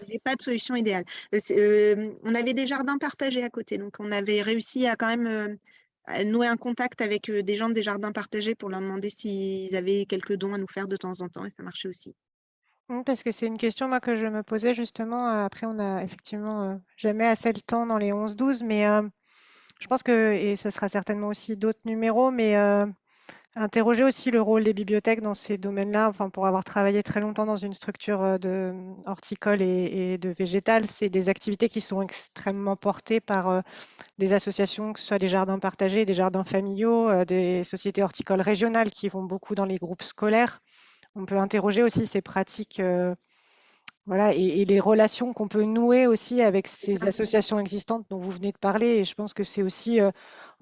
J'ai pas de solution idéale. Euh, euh, on avait des jardins partagés à côté, donc on avait réussi à quand même euh, nouer un contact avec des gens des jardins partagés pour leur demander s'ils avaient quelques dons à nous faire de temps en temps, et ça marchait aussi. Mmh, parce que c'est une question moi, que je me posais justement. Après, on a effectivement jamais assez le temps dans les 11-12, mais je pense que, et ce sera certainement aussi d'autres numéros, mais euh, interroger aussi le rôle des bibliothèques dans ces domaines-là, enfin, pour avoir travaillé très longtemps dans une structure euh, de horticole et, de végétal, c'est des activités qui sont extrêmement portées par euh, des associations, que ce soit des jardins partagés, des jardins familiaux, des sociétés horticoles régionales qui vont beaucoup dans les groupes scolaires. On peut interroger aussi ces pratiques voilà, et, les relations qu'on peut nouer aussi avec ces associations existantes dont vous venez de parler. Et je pense que c'est aussi euh,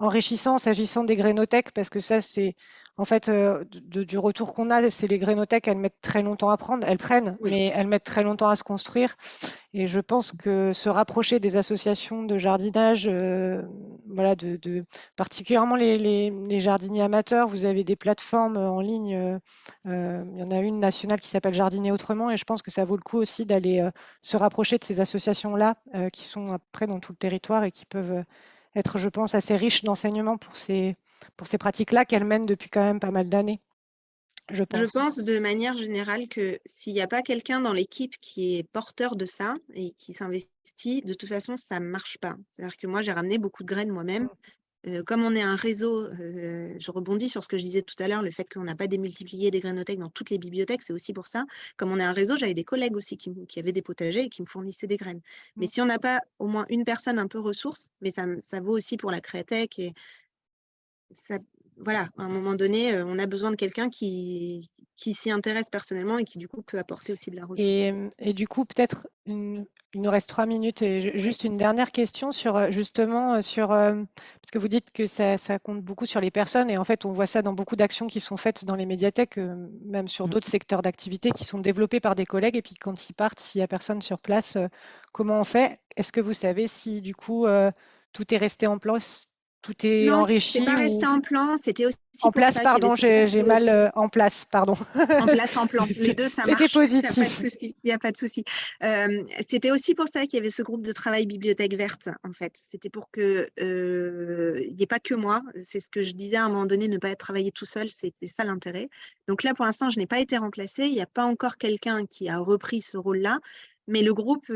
enrichissant s'agissant des grénothèques, parce que ça, c'est en fait euh, du retour qu'on a, c'est les grénothèques, elles mettent très longtemps à prendre, elles prennent, mais elles mettent très longtemps à se construire. Et je pense que se rapprocher des associations de jardinage, euh, voilà, de, particulièrement les, jardiniers amateurs, vous avez des plateformes en ligne. Euh, il y en a une nationale qui s'appelle Jardiner autrement, et je pense que ça vaut le coup aussi d'aller se rapprocher de ces associations-là, qui sont après dans tout le territoire et qui peuvent être, je pense, assez riches d'enseignements pour ces, pour ces pratiques-là qu'elles mènent depuis quand même pas mal d'années. Je pense. de manière générale que s'il n'y a pas quelqu'un dans l'équipe qui est porteur de ça et qui s'investit, de toute façon, ça ne marche pas. C'est-à-dire que moi, j'ai ramené beaucoup de graines moi-même. Euh, comme on est un réseau, euh, je rebondis sur ce que je disais tout à l'heure, le fait qu'on n'a pas démultiplié des grainothèques dans toutes les bibliothèques, c'est aussi pour ça. Comme on est un réseau, j'avais des collègues aussi qui, avaient des potagers et qui me fournissaient des graines. Mais mmh. si on n'a pas au moins une personne un peu ressource, mais ça, ça vaut aussi pour la créatèque et ça, voilà, à un moment donné, on a besoin de quelqu'un qui, qui s'y intéresse personnellement et qui du coup peut apporter aussi de la ressource. Et, du coup, peut-être, il nous reste trois minutes et juste une dernière question sur justement sur parce que vous dites que ça, compte beaucoup sur les personnes et en fait on voit ça dans beaucoup d'actions qui sont faites dans les médiathèques, même sur mmh. d'autres secteurs d'activité qui sont développés par des collègues et puis quand ils partent, s'il n'y a personne sur place, comment on fait? Est-ce que vous savez si du coup tout est resté en place tout est non, enrichi. Non, pas resté en plan, c'était aussi en place. pardon, j'ai mal euh, en place, pardon. En place, en plan, les deux, ça marche. C'était positif. Il n'y a pas de souci. Euh, c'était aussi pour ça qu'il y avait ce groupe de travail bibliothèque verte, en fait. C'était pour que euh, il n'y ait pas que moi. C'est ce que je disais à un moment donné, ne pas être travaillé tout seul, c'était ça l'intérêt. Donc là, pour l'instant, je n'ai pas été remplacée. Il n'y a pas encore quelqu'un qui a repris ce rôle-là, mais le groupe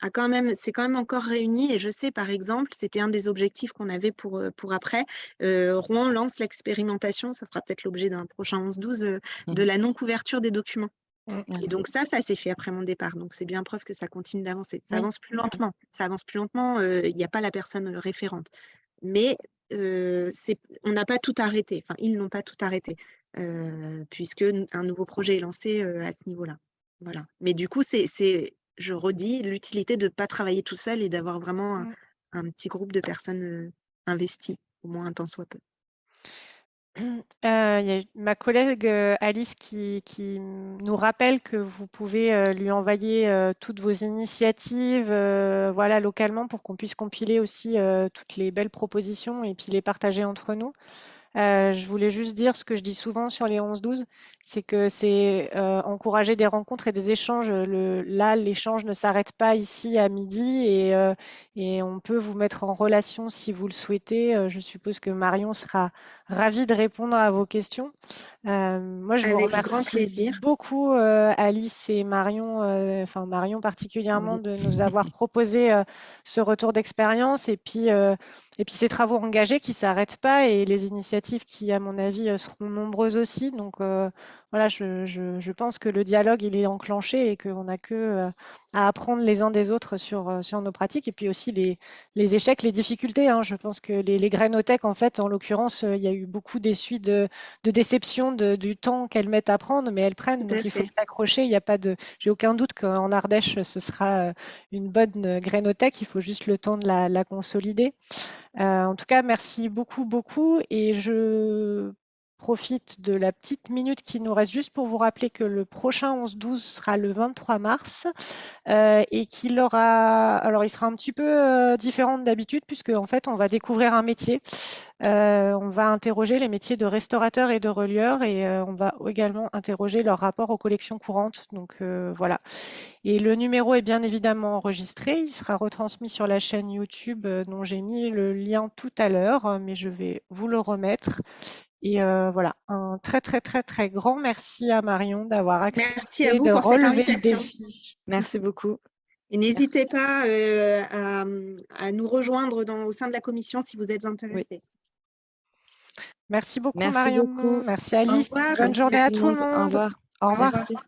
a quand même, s'est quand même encore réuni et je sais par exemple, c'était un des objectifs qu'on avait pour, pour après. Rouen lance l'expérimentation, ça fera peut-être l'objet d'un prochain 11-12, mmh de la non-couverture des documents. Mmh, et donc ça, ça s'est fait après mon départ. Donc c'est bien preuve que ça continue d'avancer. Ça avance plus lentement. Ça avance plus lentement. Il n'y a pas la personne référente. Mais on n'a pas tout arrêté. Enfin, ils n'ont pas tout arrêté puisque un nouveau projet est lancé à ce niveau-là. Voilà. Mais du coup, c'est, je redis, l'utilité de ne pas travailler tout seul et d'avoir vraiment un, mmh. petit groupe de personnes investies, au moins un temps soit peu. Euh, il y a ma collègue Alice qui, nous rappelle que vous pouvez lui envoyer toutes vos initiatives voilà, localement pour qu'on puisse compiler aussi toutes les belles propositions et puis les partager entre nous. Euh, je voulais juste dire ce que je dis souvent sur les 11-12, c'est que c'est euh, encourager des rencontres et des échanges. Là, l'échange ne s'arrête pas ici à midi et, euh, et, on peut vous mettre en relation si vous le souhaitez. je suppose que Marion sera ravie de répondre à vos questions. Moi, je vous remercie beaucoup, Alice et Marion, enfin Marion particulièrement, de nous avoir proposé ce retour d'expérience et puis et puis ces travaux engagés qui ne s'arrêtent pas et les initiatives qui, à mon avis, seront nombreuses aussi. Donc voilà, je, je, pense que le dialogue, il est enclenché et qu'on n'a que à apprendre les uns des autres sur, sur nos pratiques et puis aussi les, les échecs, les difficultés. Hein. Je pense que les, les grainothèques, en fait, en l'occurrence, il y a eu beaucoup d'essuies de, de déception de, du temps qu'elles mettent à prendre, mais elles prennent, donc il faut s'accrocher. Il n'y a pas de, j'ai aucun doute qu'en Ardèche, ce sera une bonne grainothèque. Il faut juste le temps de la, la consolider. Euh, en tout cas, merci beaucoup, beaucoup. Et je profite de la petite minute qui nous reste juste pour vous rappeler que le prochain 11-12 sera le 23 mars euh, et qu'il aura, alors il sera un petit peu euh, différent d'habitude puisque en fait on va découvrir un métier. on va interroger les métiers de restaurateur et de relieur et on va également interroger leur rapport aux collections courantes. Donc voilà. Et le numéro est bien évidemment enregistré. Il sera retransmis sur la chaîne YouTube euh, dont j'ai mis le lien tout à l'heure, euh, mais je vais vous le remettre. Et euh, voilà, un très très très très grand merci à Marion d'avoir accepté de relever le défi. Merci beaucoup. Et n'hésitez pas à, nous rejoindre dans, au sein de la commission si vous êtes intéressés. Merci beaucoup Marion. Merci Alice. Bonne journée à tout le monde. Au revoir. Au revoir.